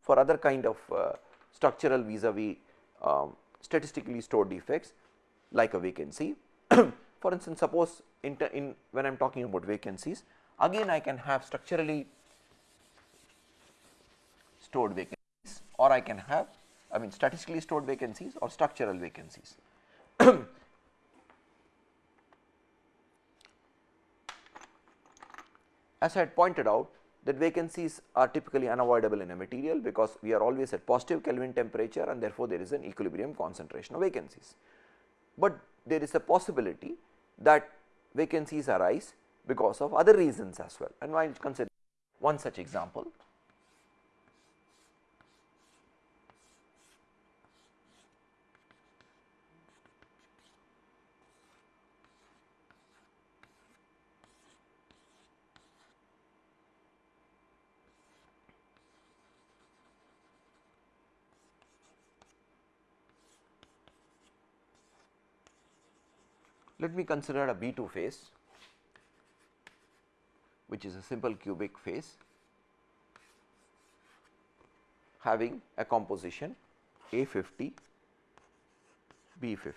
for other kind of uh, structural vis-a-vis -vis, um, statistically stored defects like a vacancy. [CLEARS THROAT] For instance, suppose in, in when I am talking about vacancies, again I can have structurally stored vacancies or I can have I mean statistically stored vacancies or structural vacancies. [CLEARS THROAT] As I had pointed out that vacancies are typically unavoidable in a material because we are always at positive Kelvin temperature and therefore, there is an equilibrium concentration of vacancies but there is a possibility that vacancies arise because of other reasons as well and I will consider one such example. Let me consider a B2 phase which is a simple cubic phase having a composition A50 B50.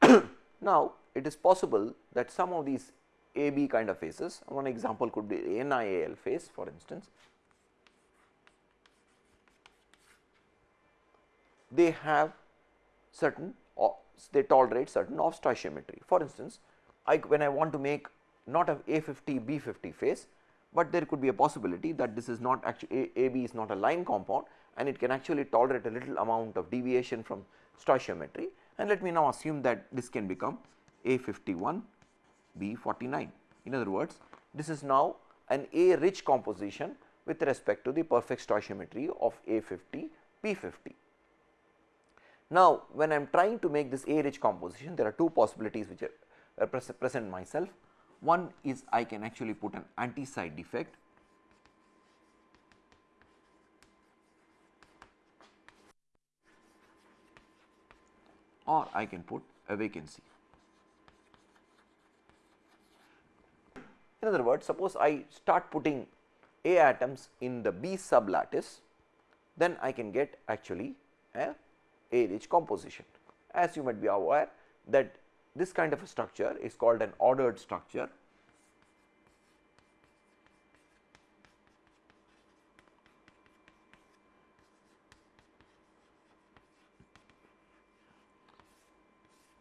[COUGHS] now, it is possible that some of these AB kind of phases one example could be NiAl phase for instance they have certain they tolerate certain off stoichiometry. For instance, I, when I want to make not a A50 B50 phase, but there could be a possibility that this is not actually AB is not a line compound and it can actually tolerate a little amount of deviation from stoichiometry and let me now assume that this can become A51 B49. In other words, this is now an A rich composition with respect to the perfect stoichiometry of A50 B50. Now, when I am trying to make this A rich composition there are two possibilities which are present myself. One is I can actually put an anti-site defect or I can put a vacancy. In other words, suppose I start putting A atoms in the B sub lattice, then I can get actually a a rich composition. As you might be aware that this kind of a structure is called an ordered structure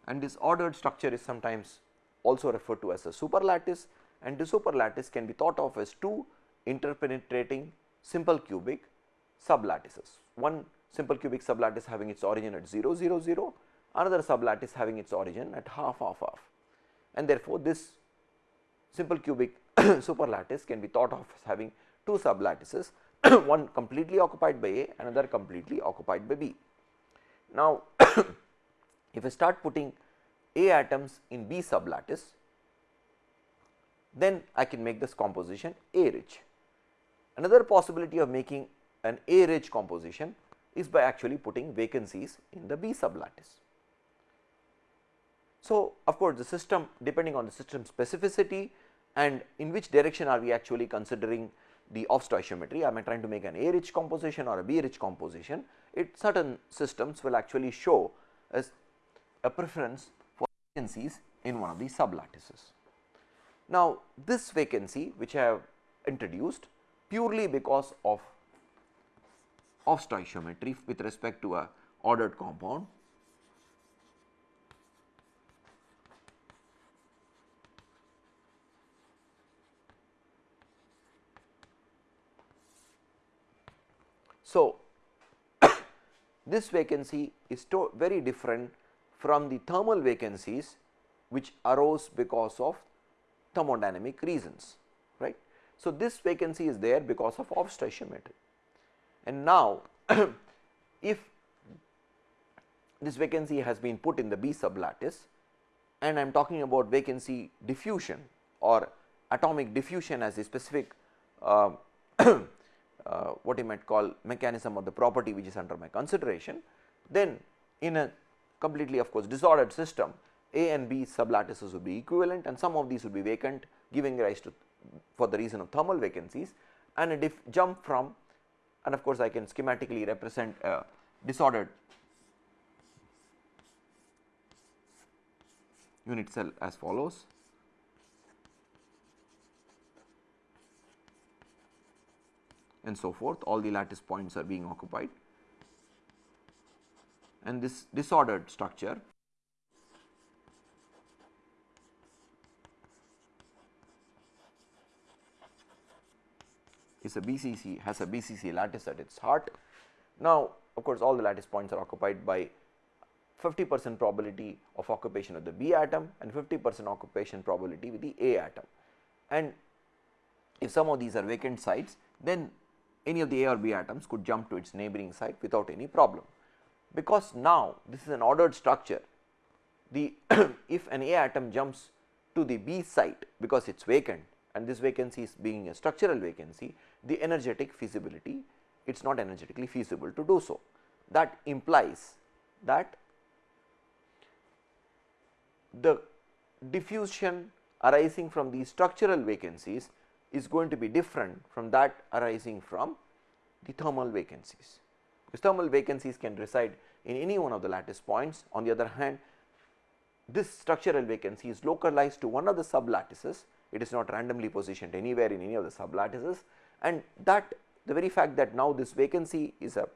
and this ordered structure is sometimes also referred to as a super lattice and the super lattice can be thought of as two interpenetrating simple cubic sublattices. One simple cubic sublattice having its origin at 0 0 0, another sublattice having its origin at half half half and therefore, this simple cubic [COUGHS] superlattice can be thought of as having two sublattices [COUGHS] one completely occupied by A another completely occupied by B. Now, [COUGHS] if I start putting A atoms in B sublattice then I can make this composition A rich. Another possibility of making an A rich composition is by actually putting vacancies in the B sublattice. So, of course, the system depending on the system specificity and in which direction are we actually considering the off stoichiometry, am I trying to make an A rich composition or a B rich composition, it certain systems will actually show as a preference for vacancies in one of these sublattices. Now, this vacancy which I have introduced purely because of off stoichiometry with respect to a ordered compound So, [COUGHS] this vacancy is very different from the thermal vacancies which arose because of thermodynamic reasons right. So, this vacancy is there because of off stoichiometry and now [CLEARS THROAT] if this vacancy has been put in the B sublattice and I am talking about vacancy diffusion or atomic diffusion as a specific uh, [CLEARS THROAT] uh, what you might call mechanism or the property which is under my consideration, then in a completely of course disordered system A and B sublattices would be equivalent and some of these would be vacant giving rise to for the reason of thermal vacancies and a jump from and of course, I can schematically represent a disordered unit cell as follows. and so forth all the lattice points are being occupied and this disordered structure is a BCC has a BCC lattice at its heart. Now, of course, all the lattice points are occupied by 50 percent probability of occupation of the B atom and 50 percent occupation probability with the A atom. And if some of these are vacant sites, then any of the A or B atoms could jump to its neighboring site without any problem. Because now this is an ordered structure, the [COUGHS] if an A atom jumps to the B site because it is vacant and this vacancy is being a structural vacancy, the energetic feasibility it is not energetically feasible to do so. That implies that the diffusion arising from these structural vacancies is going to be different from that arising from the thermal vacancies. Because thermal vacancies can reside in any one of the lattice points. On the other hand, this structural vacancy is localized to one of the sublattices, it is not randomly positioned anywhere in any of the sublattices and that the very fact that now this vacancy is a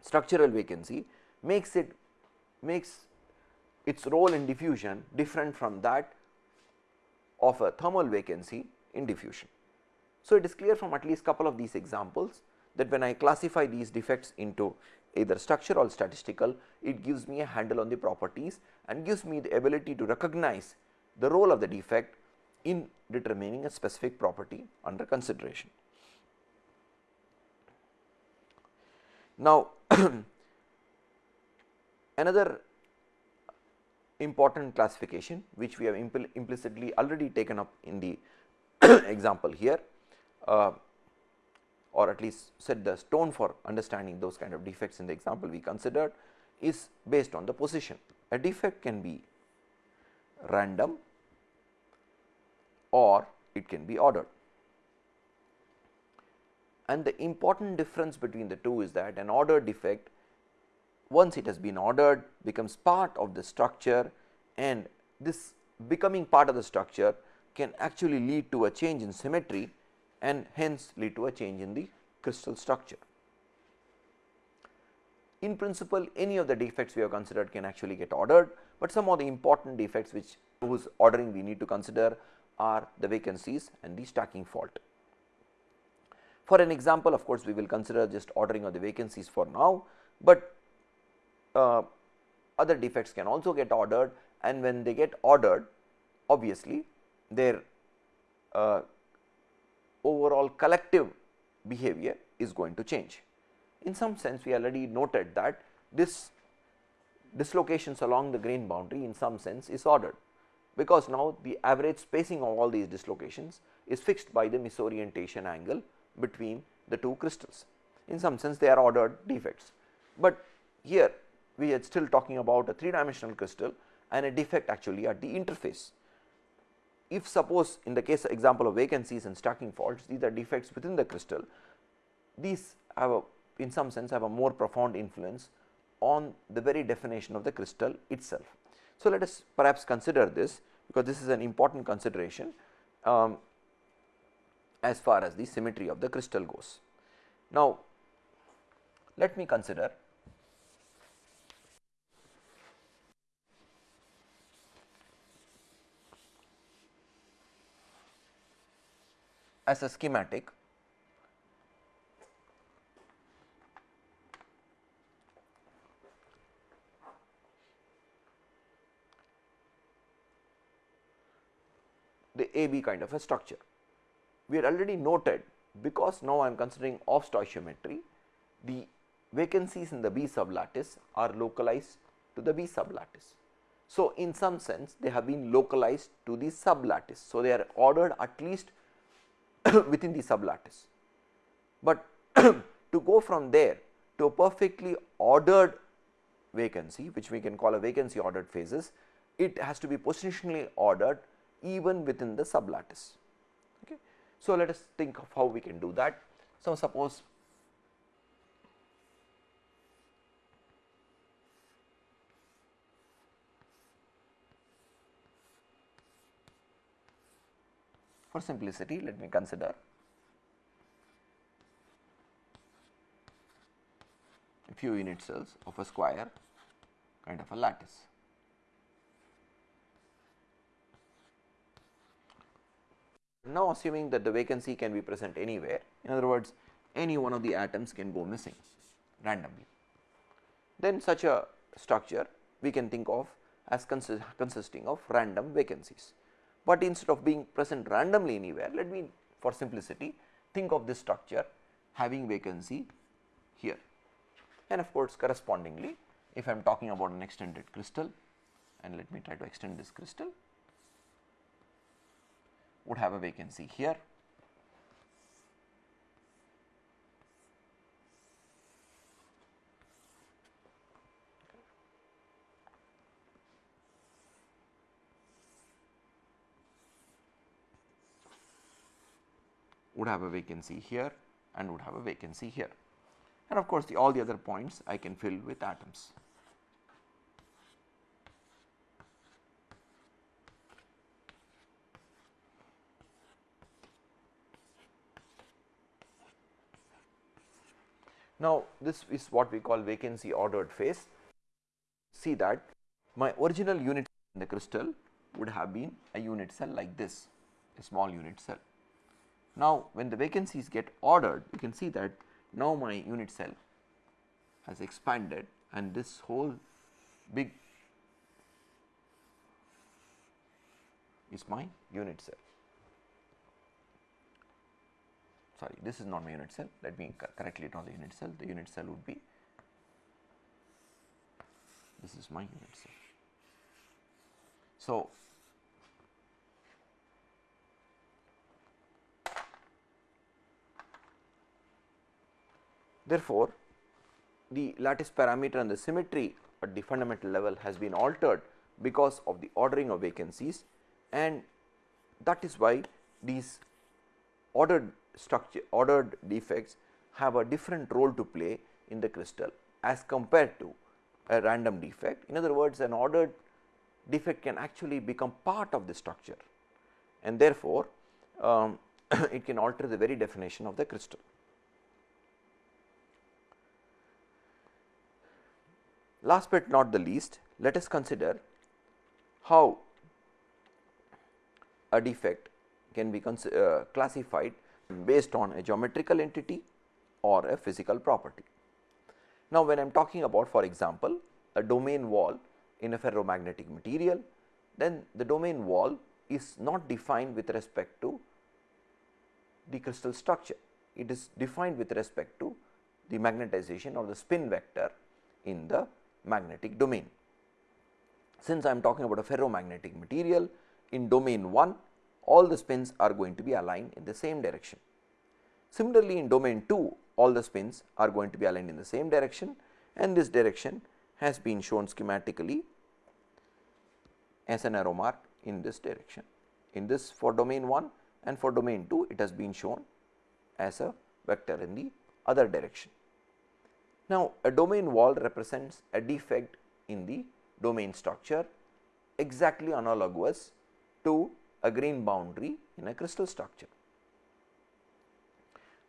structural vacancy makes it makes its role in diffusion different from that of a thermal vacancy in diffusion. So, it is clear from at least couple of these examples that when I classify these defects into either structural or statistical, it gives me a handle on the properties and gives me the ability to recognize the role of the defect in determining a specific property under consideration. Now, [CLEARS THROAT] another important classification which we have impl implicitly already taken up in the [CLEARS THROAT] example here uh, or at least set the stone for understanding those kind of defects in the example we considered is based on the position. A defect can be random or it can be ordered. And the important difference between the two is that an ordered defect once it has been ordered becomes part of the structure and this becoming part of the structure can actually lead to a change in symmetry and hence lead to a change in the crystal structure. in principle any of the defects we have considered can actually get ordered, but some of the important defects which whose ordering we need to consider are the vacancies and the stacking fault. For an example of course, we will consider just ordering of the vacancies for now, but uh, other defects can also get ordered and when they get ordered obviously their uh, overall collective behavior is going to change. In some sense we already noted that this dislocations along the grain boundary in some sense is ordered, because now the average spacing of all these dislocations is fixed by the misorientation angle between the two crystals. In some sense they are ordered defects, but here we are still talking about a 3 dimensional crystal and a defect actually at the interface. If suppose in the case example of vacancies and stacking faults these are defects within the crystal, these have a in some sense have a more profound influence on the very definition of the crystal itself. So, let us perhaps consider this because this is an important consideration um, as far as the symmetry of the crystal goes. Now, let me consider as a schematic AB kind of a structure. We had already noted because now I am considering off stoichiometry, the vacancies in the B sublattice are localized to the B sublattice. So, in some sense they have been localized to the sublattice. So, they are ordered at least [COUGHS] within the sublattice, but [COUGHS] to go from there to a perfectly ordered vacancy which we can call a vacancy ordered phases, it has to be positionally ordered even within the sublattice. Okay. So, let us think of how we can do that. So, suppose for simplicity let me consider a few unit cells of a square kind of a lattice. Now, assuming that the vacancy can be present anywhere, in other words any one of the atoms can go missing randomly. Then such a structure we can think of as consist consisting of random vacancies, but instead of being present randomly anywhere let me for simplicity think of this structure having vacancy here and of course, correspondingly if I am talking about an extended crystal and let me try to extend this crystal would have a vacancy here. would have a vacancy here and would have a vacancy here and of course, the all the other points I can fill with atoms. Now, this is what we call vacancy ordered phase. See that my original unit in the crystal would have been a unit cell like this, a small unit cell. Now, when the vacancies get ordered, you can see that now my unit cell has expanded and this whole big is my unit cell. Sorry this is not my unit cell let me correctly draw the unit cell the unit cell would be this is my unit cell. So, therefore, the lattice parameter and the symmetry at the fundamental level has been altered because of the ordering of vacancies and that is why these ordered structure ordered defects have a different role to play in the crystal as compared to a random defect. In other words, an ordered defect can actually become part of the structure and therefore, um, [COUGHS] it can alter the very definition of the crystal. Last but not the least, let us consider how a defect can be uh, classified based on a geometrical entity or a physical property. Now, when I am talking about for example, a domain wall in a ferromagnetic material, then the domain wall is not defined with respect to the crystal structure. It is defined with respect to the magnetization or the spin vector in the magnetic domain. Since I am talking about a ferromagnetic material in domain 1 all the spins are going to be aligned in the same direction. Similarly, in domain 2 all the spins are going to be aligned in the same direction and this direction has been shown schematically as an arrow mark in this direction. In this for domain 1 and for domain 2 it has been shown as a vector in the other direction. Now, a domain wall represents a defect in the domain structure exactly analogous to a grain boundary in a crystal structure.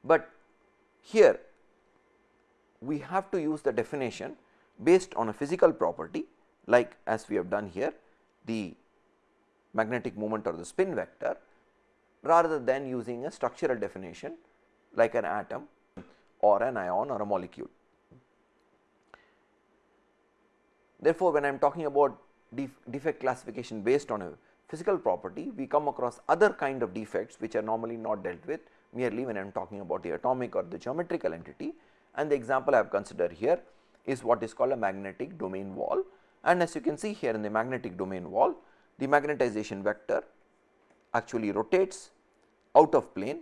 But here we have to use the definition based on a physical property like as we have done here the magnetic moment or the spin vector rather than using a structural definition like an atom or an ion or a molecule. Therefore, when I am talking about defect classification based on a physical property, we come across other kind of defects which are normally not dealt with merely when I am talking about the atomic or the geometrical entity and the example I have considered here is what is called a magnetic domain wall and as you can see here in the magnetic domain wall the magnetization vector actually rotates out of plane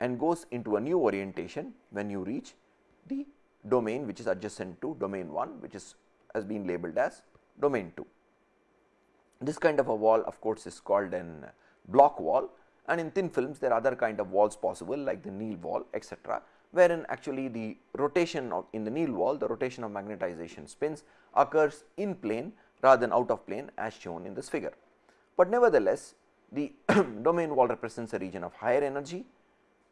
and goes into a new orientation when you reach the domain which is adjacent to domain 1 which is has been labeled as domain 2. This kind of a wall of course is called an Bloch wall and in thin films there are other kind of walls possible like the Néel wall etc., wherein actually the rotation of in the Néel wall the rotation of magnetization spins occurs in plane rather than out of plane as shown in this figure. But nevertheless the [CLEARS THROAT] domain wall represents a region of higher energy,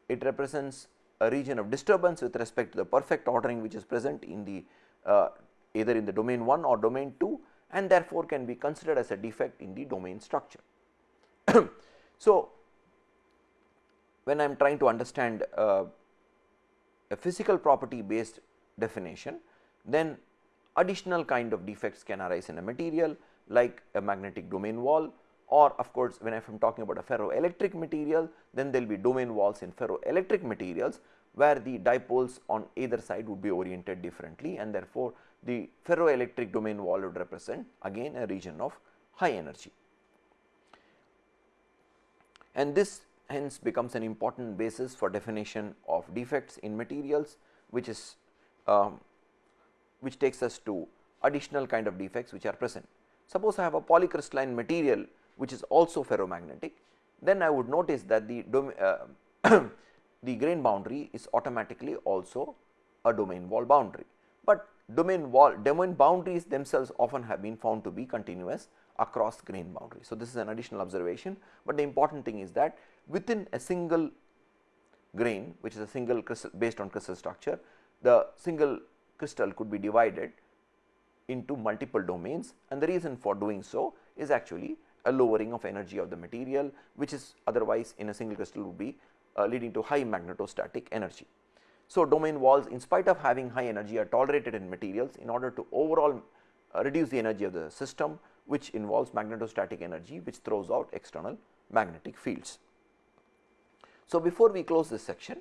it represents a region of disturbance with respect to the perfect ordering which is present in the uh, either in the domain 1 or domain 2 and therefore, can be considered as a defect in the domain structure. [CLEARS THROAT] so, when I am trying to understand uh, a physical property based definition, then additional kind of defects can arise in a material like a magnetic domain wall or of course, when I am talking about a ferroelectric material, then there will be domain walls in ferroelectric materials where the dipoles on either side would be oriented differently and therefore, the ferroelectric domain wall would represent again a region of high energy. And this hence becomes an important basis for definition of defects in materials which is um, which takes us to additional kind of defects which are present. Suppose I have a polycrystalline material which is also ferromagnetic, then I would notice that the uh, [COUGHS] the grain boundary is automatically also a domain wall boundary, but domain wall domain boundaries themselves often have been found to be continuous across grain boundaries. So, this is an additional observation, but the important thing is that within a single grain which is a single crystal based on crystal structure, the single crystal could be divided into multiple domains and the reason for doing so is actually a lowering of energy of the material which is otherwise in a single crystal would be uh, leading to high magnetostatic energy. So, domain walls in spite of having high energy are tolerated in materials in order to overall uh, reduce the energy of the system which involves magnetostatic energy which throws out external magnetic fields. So, before we close this section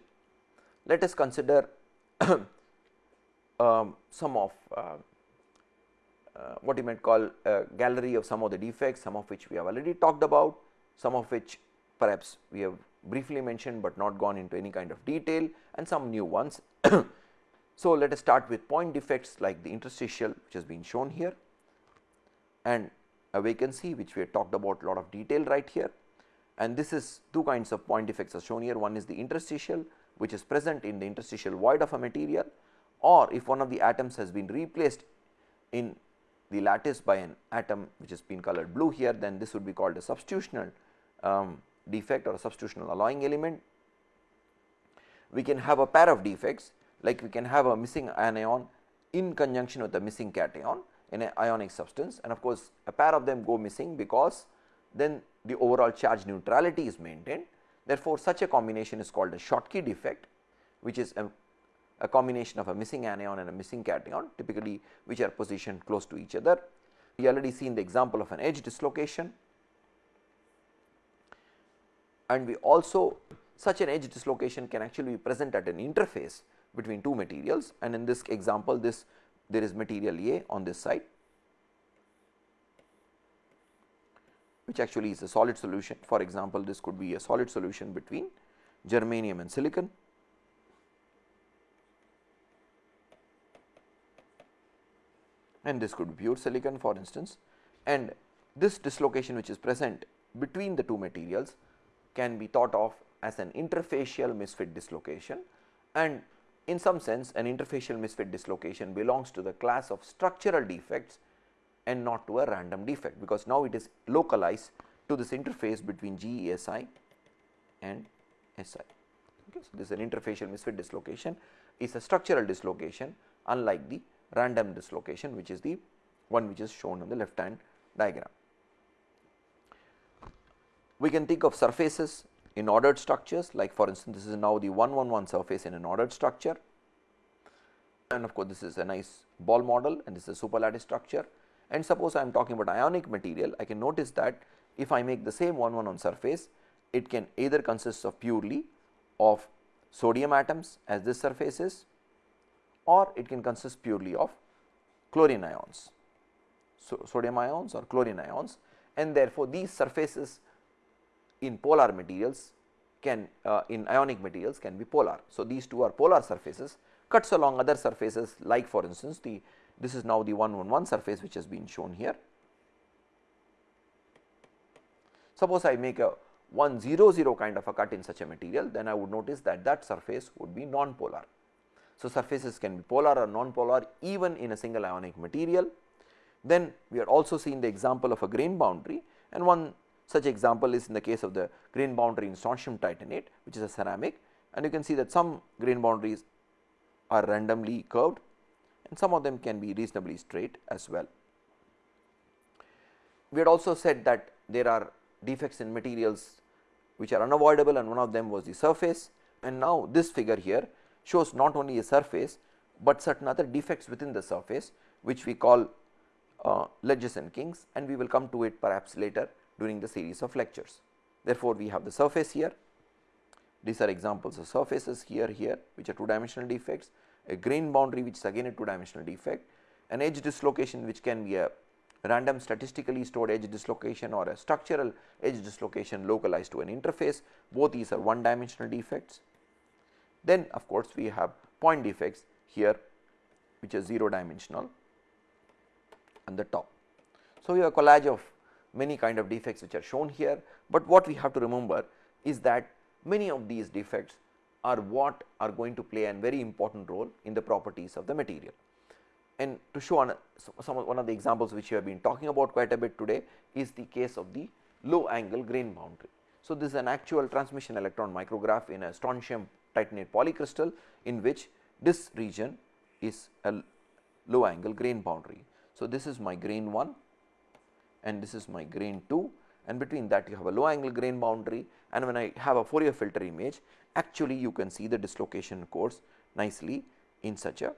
let us consider [COUGHS] um, some of uh, uh, what you might call a gallery of some of the defects some of which we have already talked about some of which perhaps we have briefly mentioned, but not gone into any kind of detail and some new ones. [COUGHS] so, let us start with point defects like the interstitial which has been shown here and a vacancy which we have talked about a lot of detail right here and this is two kinds of point defects are shown here. One is the interstitial which is present in the interstitial void of a material or if one of the atoms has been replaced in the lattice by an atom which has been colored blue here then this would be called a substitutional um, defect or a substitutional alloying element. We can have a pair of defects like we can have a missing anion in conjunction with a missing cation in an ionic substance and of course, a pair of them go missing because then the overall charge neutrality is maintained. Therefore, such a combination is called a Schottky defect which is a, a combination of a missing anion and a missing cation typically which are positioned close to each other. We already seen the example of an edge dislocation and we also such an edge dislocation can actually be present at an interface between two materials and in this example this there is material A on this side which actually is a solid solution. For example, this could be a solid solution between germanium and silicon. and this could be pure silicon for instance and this dislocation which is present between the two materials can be thought of as an interfacial misfit dislocation and in some sense an interfacial misfit dislocation belongs to the class of structural defects and not to a random defect because now it is localized to this interface between GESI and SI. Okay. So, this is an interfacial misfit dislocation is a structural dislocation unlike the random dislocation which is the one which is shown on the left hand diagram. We can think of surfaces in ordered structures like for instance, this is now the 111 surface in an ordered structure. And of course, this is a nice ball model and this is a superlattice structure. And suppose I am talking about ionic material I can notice that if I make the same 111 surface it can either consist of purely of sodium atoms as this surface is or it can consist purely of chlorine ions, so sodium ions or chlorine ions. And therefore, these surfaces in polar materials can uh, in ionic materials can be polar. So, these two are polar surfaces cuts along other surfaces like for instance, the this is now the 111 surface which has been shown here. Suppose I make a 100 kind of a cut in such a material then I would notice that that surface would be non-polar. So, surfaces can be polar or non-polar even in a single ionic material. Then we are also seeing the example of a grain boundary and one such example is in the case of the grain boundary in strontium titanate which is a ceramic. And you can see that some grain boundaries are randomly curved and some of them can be reasonably straight as well. We had also said that there are defects in materials which are unavoidable and one of them was the surface. And now this figure here shows not only a surface, but certain other defects within the surface which we call uh, ledges and kinks and we will come to it perhaps later during the series of lectures. Therefore, we have the surface here, these are examples of surfaces here, here which are two dimensional defects, a grain boundary which is again a two dimensional defect, an edge dislocation which can be a random statistically stored edge dislocation or a structural edge dislocation localized to an interface, both these are one dimensional defects. Then of course, we have point defects here which are 0 dimensional on the top. So, we have a collage of many kind of defects which are shown here, but what we have to remember is that many of these defects are what are going to play a very important role in the properties of the material. And to show on some one of the examples which we have been talking about quite a bit today is the case of the low angle grain boundary. So, this is an actual transmission electron micrograph in a strontium titanate polycrystal in which this region is a low angle grain boundary. So, this is my grain 1 and this is my grain 2 and between that you have a low angle grain boundary. And when I have a Fourier filter image actually you can see the dislocation cores nicely in such a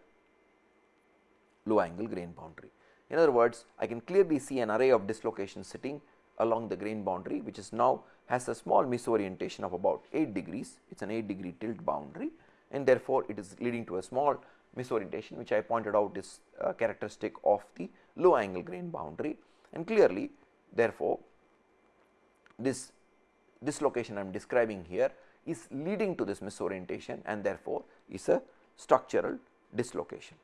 low angle grain boundary. In other words I can clearly see an array of dislocations sitting along the grain boundary which is now has a small misorientation of about 8 degrees. It is an 8 degree tilt boundary. And therefore, it is leading to a small misorientation which I pointed out is characteristic of the low angle grain boundary and clearly therefore, this dislocation I am describing here is leading to this misorientation and therefore, is a structural dislocation.